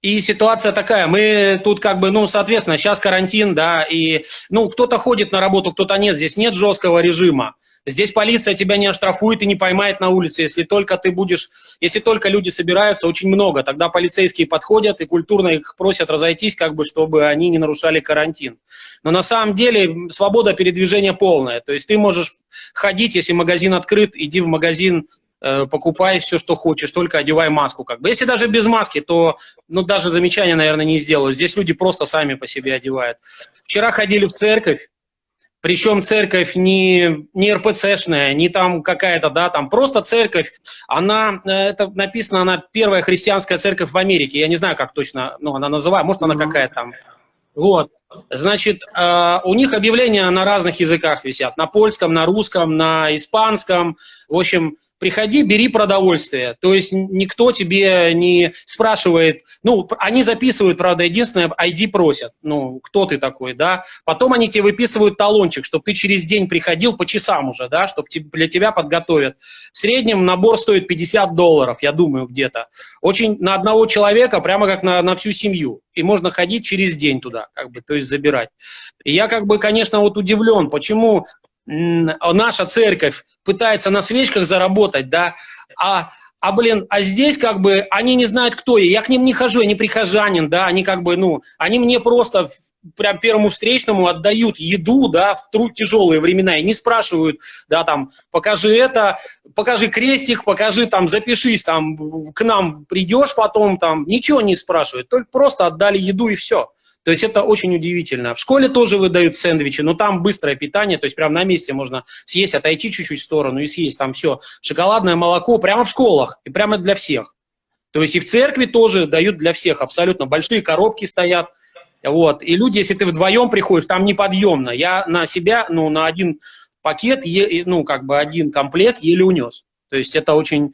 и ситуация такая, мы тут как бы, ну, соответственно, сейчас карантин, да, и, ну, кто-то ходит на работу, кто-то нет, здесь нет жесткого режима. Здесь полиция тебя не оштрафует и не поймает на улице, если только ты будешь, если только люди собираются, очень много, тогда полицейские подходят и культурно их просят разойтись, как бы, чтобы они не нарушали карантин. Но на самом деле свобода передвижения полная, то есть ты можешь ходить, если магазин открыт, иди в магазин, э, покупай все, что хочешь, только одевай маску. Как бы. Если даже без маски, то ну, даже замечания, наверное, не сделаю. Здесь люди просто сами по себе одевают. Вчера ходили в церковь, причем церковь не, не РПЦшная, не там какая-то, да, там просто церковь, она, э, это написано, она первая христианская церковь в Америке, я не знаю, как точно, ну, она называет, может, она какая-то там. Вот, значит, э, у них объявления на разных языках висят, на польском, на русском, на испанском, в общем, приходи, бери продовольствие. То есть никто тебе не спрашивает, ну, они записывают, правда, единственное, ID просят, ну, кто ты такой, да. Потом они тебе выписывают талончик, чтобы ты через день приходил по часам уже, да, чтобы для тебя подготовят. В среднем набор стоит 50 долларов, я думаю, где-то. Очень на одного человека, прямо как на, на всю семью. И можно ходить через день туда, как бы, то есть забирать. И я, как бы, конечно, вот удивлен, почему наша церковь пытается на свечках заработать, да, а, а, блин, а здесь как бы они не знают, кто я, я к ним не хожу, я не прихожанин, да, они как бы, ну, они мне просто прям первому встречному отдают еду, да, в труд тяжелые времена, и не спрашивают, да, там, покажи это, покажи крестик, покажи, там, запишись, там, к нам придешь потом, там, ничего не спрашивают, только просто отдали еду и все. То есть это очень удивительно. В школе тоже выдают сэндвичи, но там быстрое питание, то есть прямо на месте можно съесть, отойти чуть-чуть в сторону и съесть там все. Шоколадное молоко прямо в школах и прямо для всех. То есть и в церкви тоже дают для всех абсолютно. Большие коробки стоят. Вот. И люди, если ты вдвоем приходишь, там неподъемно. Я на себя, ну, на один пакет, ну, как бы один комплект еле унес. То есть это очень...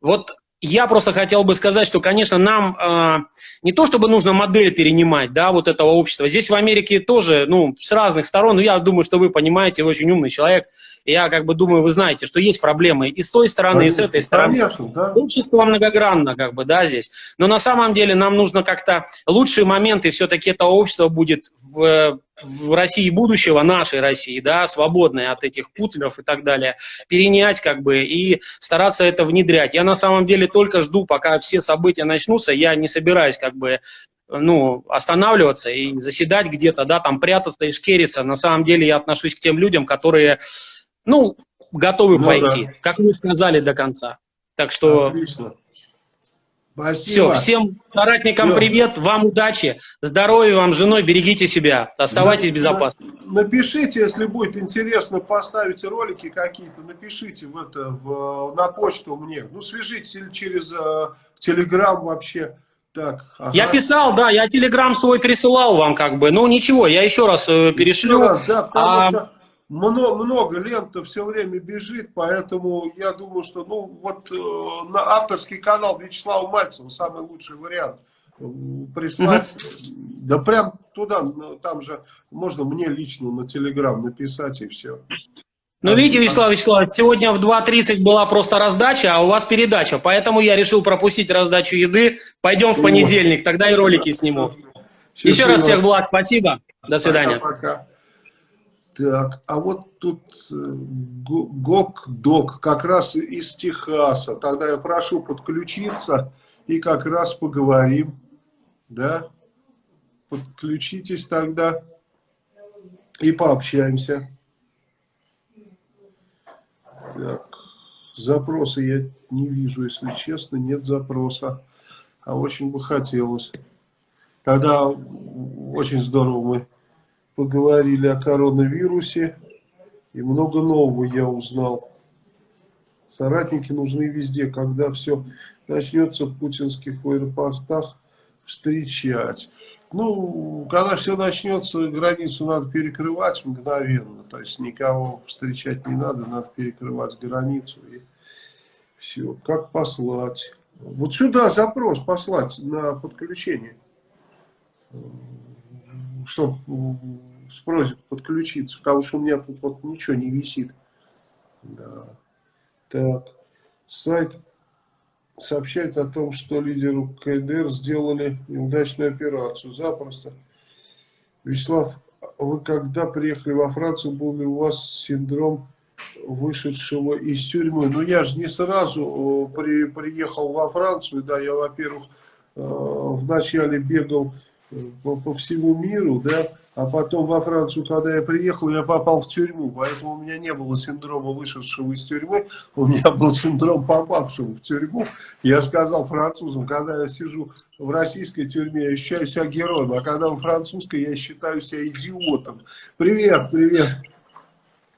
Вот я просто хотел бы сказать, что, конечно, нам э, не то, чтобы нужно модель перенимать, да, вот этого общества. Здесь в Америке тоже, ну, с разных сторон, но я думаю, что вы понимаете, вы очень умный человек. Я как бы думаю, вы знаете, что есть проблемы и с той стороны, конечно, и с этой стороны. Конечно, да. Общество многогранно, как бы, да, здесь. Но на самом деле нам нужно как-то лучшие моменты все-таки этого общества будет в в России будущего, нашей России, да, свободной от этих путлеров и так далее, перенять как бы и стараться это внедрять. Я на самом деле только жду, пока все события начнутся, я не собираюсь как бы ну, останавливаться и заседать где-то, да, там прятаться и шкериться. На самом деле я отношусь к тем людям, которые, ну, готовы ну, пойти, да. как вы сказали, до конца. Так что... Отлично. Спасибо. Все, всем соратникам Все. привет, вам удачи, здоровья вам, женой, берегите себя, оставайтесь на, безопасны. Напишите, если будет интересно поставить ролики какие-то, напишите в это, в, на почту мне, ну свяжитесь или через э, Телеграм вообще. Так, ага. Я писал, да, я Телеграм свой присылал вам как бы, ну ничего, я еще раз э, перешлю. Еще раз, да, а... что много, много лента все время бежит, поэтому я думаю, что ну вот э, на авторский канал Вячеслава Мальцева самый лучший вариант прислать, угу. да прям туда, там же можно мне лично на Телеграм написать и все. Ну, видите, Вячеслав Вячеславович, сегодня в 2.30 была просто раздача, а у вас передача, поэтому я решил пропустить раздачу еды. Пойдем в понедельник, тогда и ролики сниму. Счастливо. Еще раз всех благ, спасибо. До свидания. Пока, пока. Так, а вот тут э, ГОК-ДОК как раз из Техаса. Тогда я прошу подключиться и как раз поговорим. Да? Подключитесь тогда и пообщаемся. Так, запросы я не вижу, если честно, нет запроса. А очень бы хотелось. Тогда очень здорово мы поговорили о коронавирусе, и много нового я узнал. Соратники нужны везде, когда все начнется в путинских аэропортах встречать. Ну, когда все начнется, границу надо перекрывать мгновенно, то есть никого встречать не надо, надо перекрывать границу и все. Как послать? Вот сюда запрос послать на подключение что с просьбой подключиться, потому что у меня тут вот ничего не висит. Да. Так, сайт сообщает о том, что лидеру КДР сделали неудачную операцию. Запросто. Вячеслав, вы когда приехали во Францию, был ли у вас синдром вышедшего из тюрьмы? Ну, я же не сразу э, при, приехал во Францию, да, я, во-первых, э, вначале бегал по, по всему миру, да, а потом во Францию, когда я приехал, я попал в тюрьму, поэтому у меня не было синдрома вышедшего из тюрьмы, у меня был синдром попавшего в тюрьму. Я сказал французам, когда я сижу в российской тюрьме, я ощущаю себя героем, а когда в французской, я считаю себя идиотом. Привет, привет.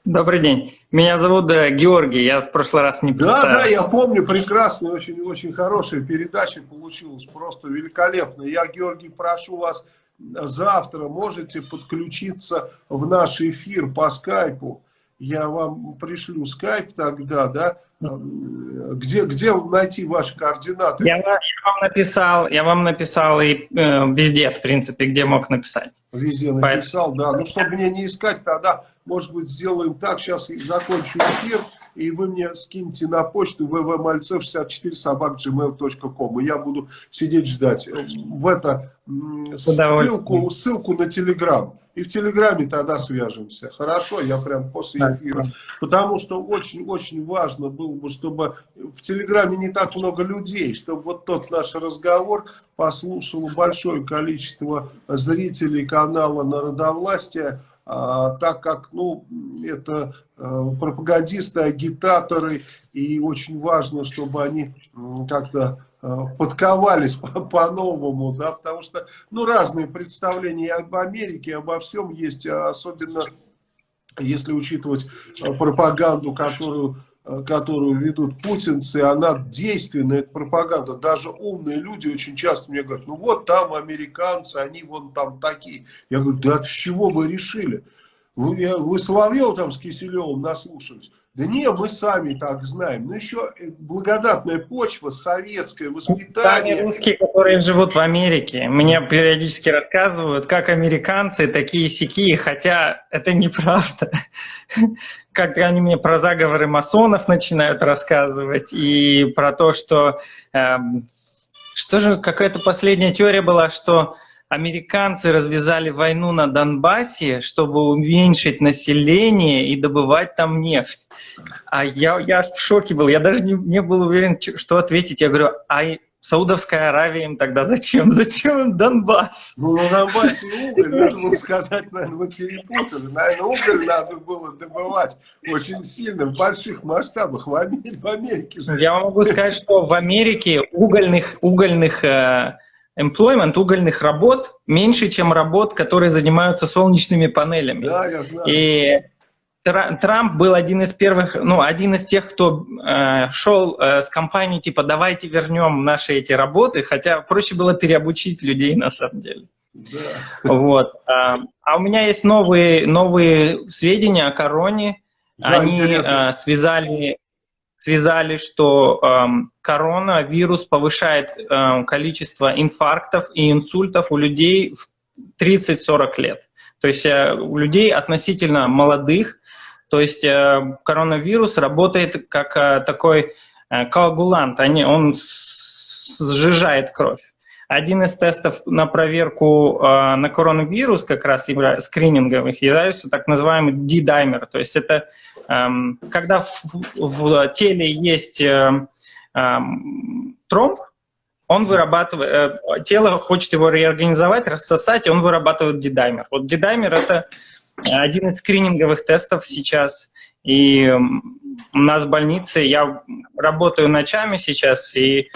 Добрый день. Меня зовут э, Георгий, я в прошлый раз не представил. Да, да, я помню, прекрасная, очень, очень хорошая передача получилась, просто великолепно. Я, Георгий, прошу вас завтра, можете подключиться в наш эфир по скайпу. Я вам пришлю скайп тогда, да, где, где найти ваши координаты? Я, я вам написал, я вам написал и э, везде, в принципе, где мог написать. Везде написал, Поэтому... да. Ну, чтобы мне не искать, тогда может быть, сделаем так, сейчас закончу эфир, и вы мне скиньте на почту vvmальцев64 собак.gmail.com, и я буду сидеть ждать. В это ссылку, ссылку на Телеграм. И в Телеграме тогда свяжемся. Хорошо, я прям после эфира. Потому что очень-очень важно было бы, чтобы в Телеграме не так много людей, чтобы вот тот наш разговор послушало большое количество зрителей канала Народовластия, так как ну, это э, пропагандисты, агитаторы, и очень важно, чтобы они как-то подковались <laughs> по-новому, да, потому что, ну, разные представления об Америке, обо всем есть, особенно если учитывать пропаганду, которую которую ведут путинцы, она действенная, эта пропаганда. Даже умные люди очень часто мне говорят, ну вот там американцы, они вон там такие. Я говорю, да с чего вы решили? Вы, вы Соловьев там с Киселевым наслушались? Да не, мы сами так знаем. Ну еще э, благодатная почва, советское воспитание. Сами русские, которые живут в Америке, мне периодически рассказывают, как американцы такие сякие, хотя это неправда. Как они мне про заговоры масонов начинают рассказывать и про то, что... Э, что же, какая-то последняя теория была, что американцы развязали войну на Донбассе, чтобы уменьшить население и добывать там нефть. А я, я в шоке был, я даже не, не был уверен, что ответить. Я говорю, а Саудовская Аравия им тогда зачем? Зачем им Донбасс? Ну, на Донбассе <laughs> уголь, надо сказать, наверное, вы перепутали. Наверное, уголь надо было добывать очень сильно, в больших масштабах, в Америке. В Америке же. Я могу сказать, что в Америке угольных, угольных э, employment угольных работ меньше, чем работ, которые занимаются солнечными панелями. Да, я знаю. И Трамп был один из первых, ну, один из тех, кто э, шел э, с компанией, типа, давайте вернем наши эти работы, хотя проще было переобучить людей на самом деле. Да. Вот. А, а у меня есть новые, новые сведения о короне. Да, Они э, связали связали, что э, коронавирус повышает э, количество инфарктов и инсультов у людей в 30-40 лет. То есть э, у людей относительно молодых, то есть э, коронавирус работает как э, такой э, коагулант, они, он сжижает кровь. Один из тестов на проверку э, на коронавирус, как раз скрининговых, является так называемый D-даймер. То есть это Эм, когда в, в теле есть э, эм, тромб, он вырабатывает, э, тело хочет его реорганизовать, рассосать, и он вырабатывает дидаймер. Вот дидаймер – это один из скрининговых тестов сейчас. И у нас в больнице, я работаю ночами сейчас, и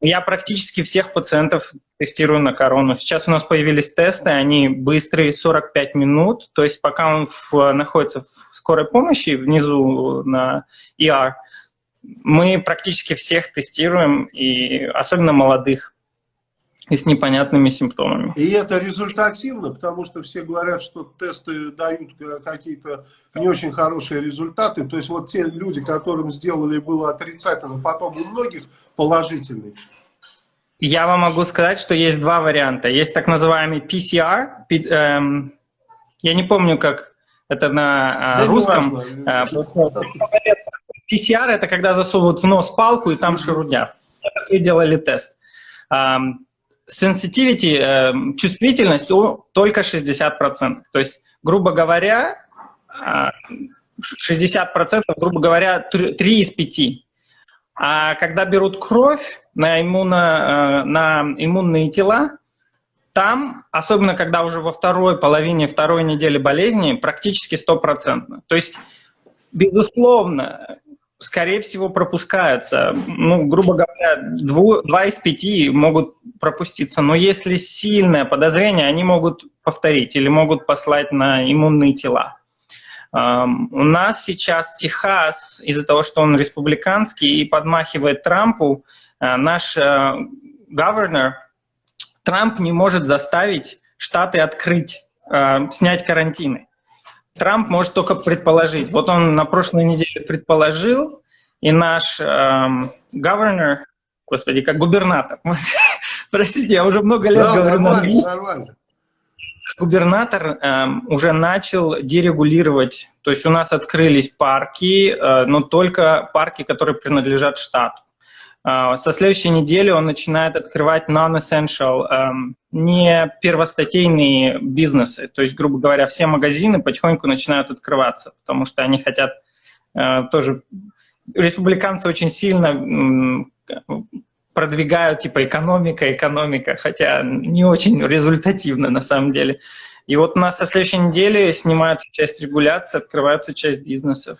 я практически всех пациентов тестирую на корону. Сейчас у нас появились тесты, они быстрые, 45 минут, то есть пока он в, находится в скорой помощи внизу на ER, мы практически всех тестируем, и особенно молодых и с непонятными симптомами. И это результативно, потому что все говорят, что тесты дают какие-то не очень хорошие результаты. То есть вот те люди, которым сделали было отрицательно, потом у многих положительный. Я вам могу сказать, что есть два варианта. Есть так называемый PCR. Эм, я не помню, как это на да русском. Э, PCR это когда засовывают в нос палку и там шерудят. И делали тест. Эм, sensitivity, эм, чувствительность только 60%. То есть, грубо говоря, 60%, грубо говоря, 3 из 5. А когда берут кровь на, иммуно, э, на иммунные тела, там, особенно когда уже во второй половине второй недели болезни, практически стопроцентно. То есть, безусловно, скорее всего, пропускаются. Ну, грубо говоря, дву, два из пяти могут пропуститься. Но если сильное подозрение, они могут повторить или могут послать на иммунные тела. У нас сейчас Техас, из-за того, что он республиканский и подмахивает Трампу, э, наш governor, э, Трамп не может заставить Штаты открыть, э, снять карантины. Трамп может только предположить. Вот он на прошлой неделе предположил, и наш эм, governor, господи, как губернатор, <laughs> простите, я уже много лет да, говорю на английском губернатор э, уже начал дерегулировать, то есть у нас открылись парки, э, но только парки, которые принадлежат штату. Э, со следующей недели он начинает открывать non-essential, э, не первостатейные бизнесы, то есть, грубо говоря, все магазины потихоньку начинают открываться, потому что они хотят э, тоже... Республиканцы очень сильно продвигают типа экономика, экономика, хотя не очень результативно на самом деле. И вот у нас со следующей недели снимаются часть регуляции, открывается часть бизнесов.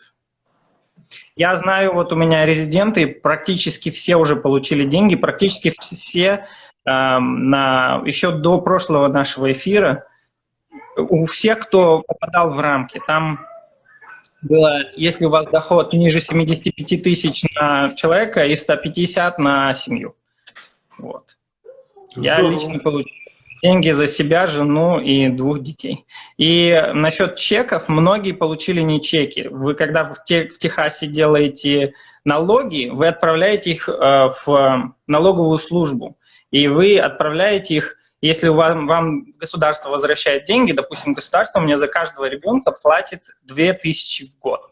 Я знаю, вот у меня резиденты, практически все уже получили деньги, практически все э, на, еще до прошлого нашего эфира, у всех, кто попадал в рамки, там было, если у вас доход ниже 75 тысяч на человека и 150 на семью. Вот. Я лично получил деньги за себя, жену и двух детей. И насчет чеков, многие получили не чеки. Вы когда в, те, в Техасе делаете налоги, вы отправляете их э, в налоговую службу. И вы отправляете их, если вам, вам государство возвращает деньги, допустим, государство мне за каждого ребенка платит 2000 в год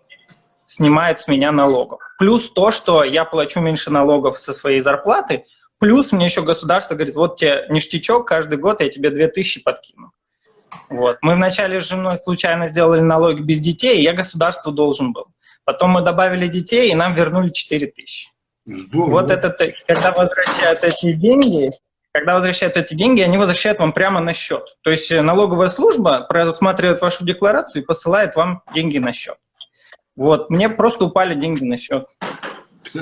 снимает с меня налогов. Плюс то, что я плачу меньше налогов со своей зарплаты, Плюс мне еще государство говорит, вот тебе ништячок, каждый год я тебе 2000 подкину. Вот. Мы вначале с женой случайно сделали налоги без детей, и я государству должен был. Потом мы добавили детей, и нам вернули 4000. Здорово. Вот это, когда возвращают эти деньги, когда возвращают эти деньги, они возвращают вам прямо на счет. То есть налоговая служба просматривает вашу декларацию и посылает вам деньги на счет. Вот, мне просто упали деньги на счет.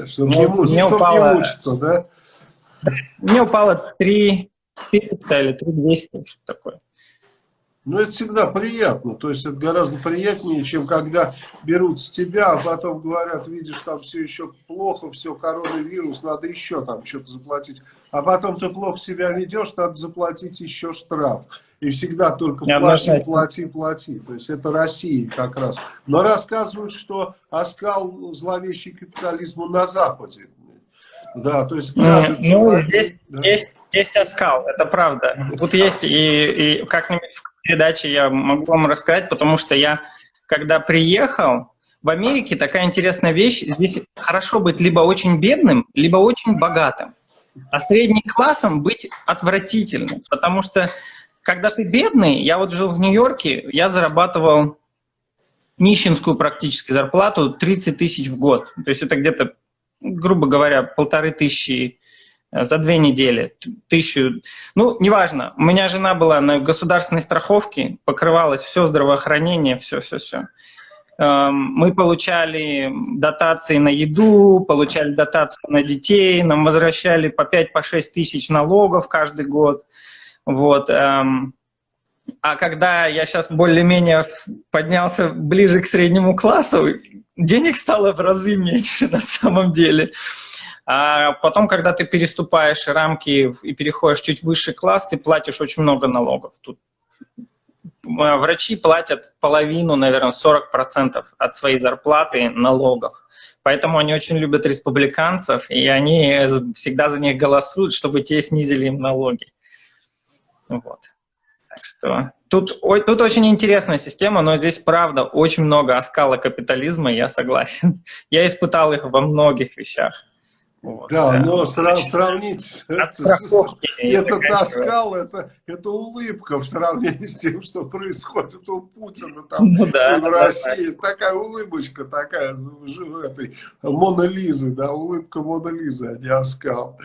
Чтобы не, мне упало... не мучиться, да? Мне упало 3 300 или 3 200, что такое. Ну, это всегда приятно. То есть, это гораздо приятнее, чем когда берут с тебя, а потом говорят, видишь, там все еще плохо, все, коронавирус, надо еще там что-то заплатить. А потом ты плохо себя ведешь, надо заплатить еще штраф. И всегда только плати, плати, плати. То есть, это Россия как раз. Но рассказывают, что оскал зловещий капитализму на Западе. Да, то есть... Ну, здесь да. есть, есть оскал, это правда. Тут есть, и, и как-нибудь в передаче я могу вам рассказать, потому что я, когда приехал, в Америке такая интересная вещь, здесь хорошо быть либо очень бедным, либо очень богатым. А средним классом быть отвратительным, потому что когда ты бедный, я вот жил в Нью-Йорке, я зарабатывал нищенскую практически зарплату 30 тысяч в год. То есть это где-то грубо говоря, полторы тысячи э, за две недели, тысячу, ну, неважно. У меня жена была на государственной страховке, покрывалось все здравоохранение, все-все-все. Эм, мы получали дотации на еду, получали дотации на детей, нам возвращали по 5-6 по тысяч налогов каждый год. Вот. Эм, а когда я сейчас более-менее поднялся ближе к среднему классу, денег стало в разы меньше <laughs> на самом деле. А потом, когда ты переступаешь рамки и переходишь чуть выше класс, ты платишь очень много налогов. Тут врачи платят половину, наверное, 40% от своей зарплаты налогов. Поэтому они очень любят республиканцев, и они всегда за них голосуют, чтобы те снизили им налоги. Вот. Так что тут, тут очень интересная система, но здесь, правда, очень много оскала капитализма, я согласен. <laughs> Я испытал их во многих вещах. Вот, да, да, но срав, сравнить это, этот оскал, это, это улыбка в сравнении с тем, что происходит у Путина там ну, да, в России. Да, такая улыбочка, такая, ну, этой Мона Лизы, да, улыбка Мона Лизы, а не оскал.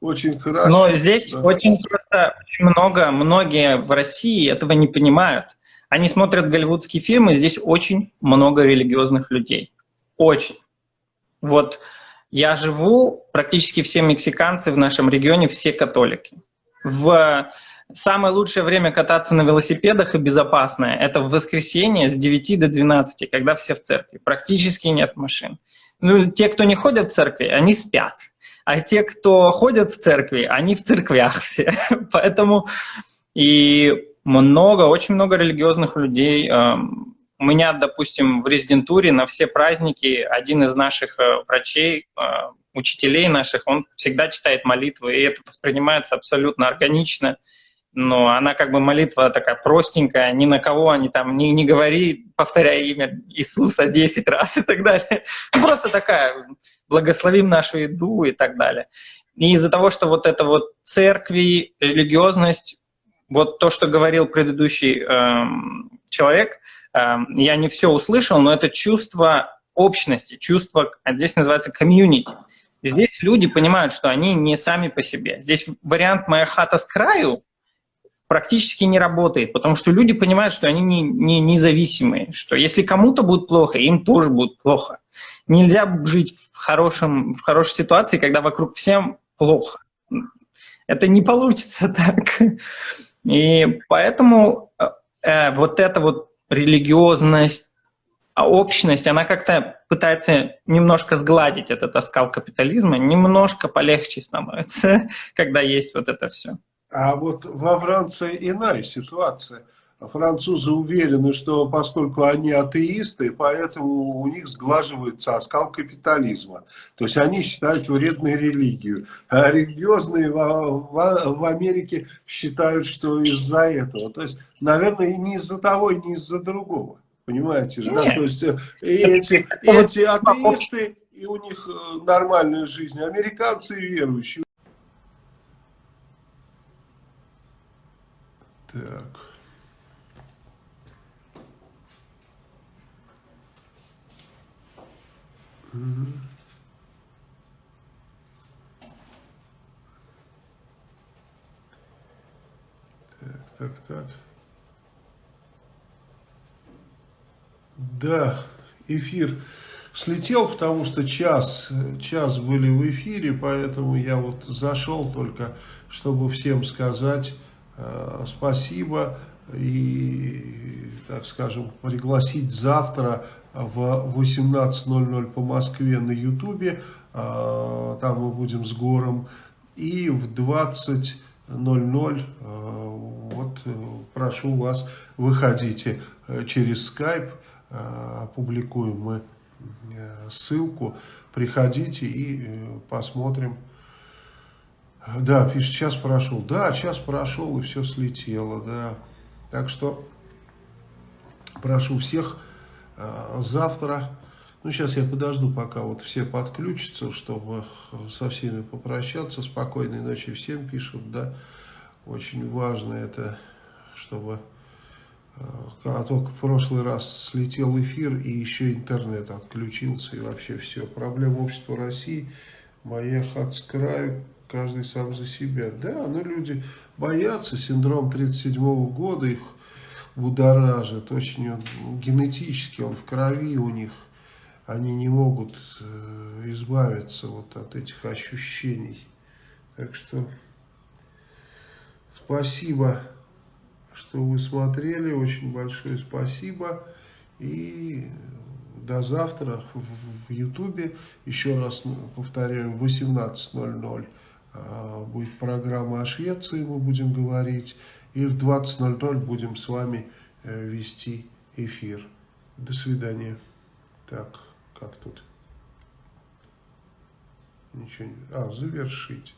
Очень хорошо. Но здесь да. очень просто очень много, многие в России этого не понимают. Они смотрят голливудские фильмы, здесь очень много религиозных людей. Очень. Вот я живу, практически все мексиканцы в нашем регионе, все католики. В самое лучшее время кататься на велосипедах и безопасное – это в воскресенье с 9 до 12, когда все в церкви. Практически нет машин. Ну, те, кто не ходят в церкви, они спят а те, кто ходят в церкви, они в церквях все. <laughs> Поэтому и много, очень много религиозных людей. Эм, у меня, допустим, в резидентуре на все праздники один из наших э, врачей, э, учителей наших, он всегда читает молитвы, и это воспринимается абсолютно органично но она как бы молитва такая простенькая, ни на кого они там не, не говори, повторяя имя Иисуса 10 раз и так далее. Просто такая, благословим нашу еду и так далее. И из-за того, что вот это вот церкви, религиозность, вот то, что говорил предыдущий эм, человек, эм, я не все услышал, но это чувство общности, чувство, здесь называется комьюнити. Здесь люди понимают, что они не сами по себе. Здесь вариант «моя хата с краю» практически не работает, потому что люди понимают, что они не, не независимые, что если кому-то будет плохо, им тоже будет плохо. Нельзя жить в, хорошем, в хорошей ситуации, когда вокруг всем плохо. Это не получится <laughs> так. И поэтому э, вот эта вот религиозность, а общность, она как-то пытается немножко сгладить этот оскал капитализма, немножко полегче становится, <laughs> когда есть вот это все. А вот во Франции иная ситуация. Французы уверены, что поскольку они атеисты, поэтому у них сглаживается оскал капитализма. То есть они считают вредной религию. А религиозные в, в, в Америке считают, что из-за этого. То есть, наверное, и не из-за того, и не из-за другого. Понимаете же, да? То есть э, эти, эти атеисты, и у них э, нормальная жизнь. Американцы верующие. Так. Так, так, так. Да, эфир слетел, потому что час, час были в эфире, поэтому я вот зашел только, чтобы всем сказать э, спасибо и, так скажем, пригласить завтра в 18.00 по Москве на Ютубе, э, там мы будем с Гором, и в 20 00. Э, вот э, прошу вас, выходите через скайп опубликуем мы э, ссылку, приходите и э, посмотрим. Да, пишет, час прошел. Да, час прошел и все слетело, да. Так что прошу всех э, завтра, ну сейчас я подожду, пока вот все подключатся, чтобы со всеми попрощаться. Спокойной ночи всем пишут, да. Очень важно это, чтобы а только в прошлый раз слетел эфир, и еще интернет отключился, и вообще все. Проблема общества России, моя хат с краю, каждый сам за себя. Да, но люди боятся, синдром 37 -го года их будоражит, очень он, генетически, он в крови у них. Они не могут э, избавиться вот от этих ощущений. Так что спасибо что вы смотрели. Очень большое спасибо. И до завтра в Ютубе. Еще раз повторяю, в 18.00 а, будет программа о Швеции, мы будем говорить. И в 20.00 будем с вами э, вести эфир. До свидания. Так, как тут? Ничего не... А, завершить.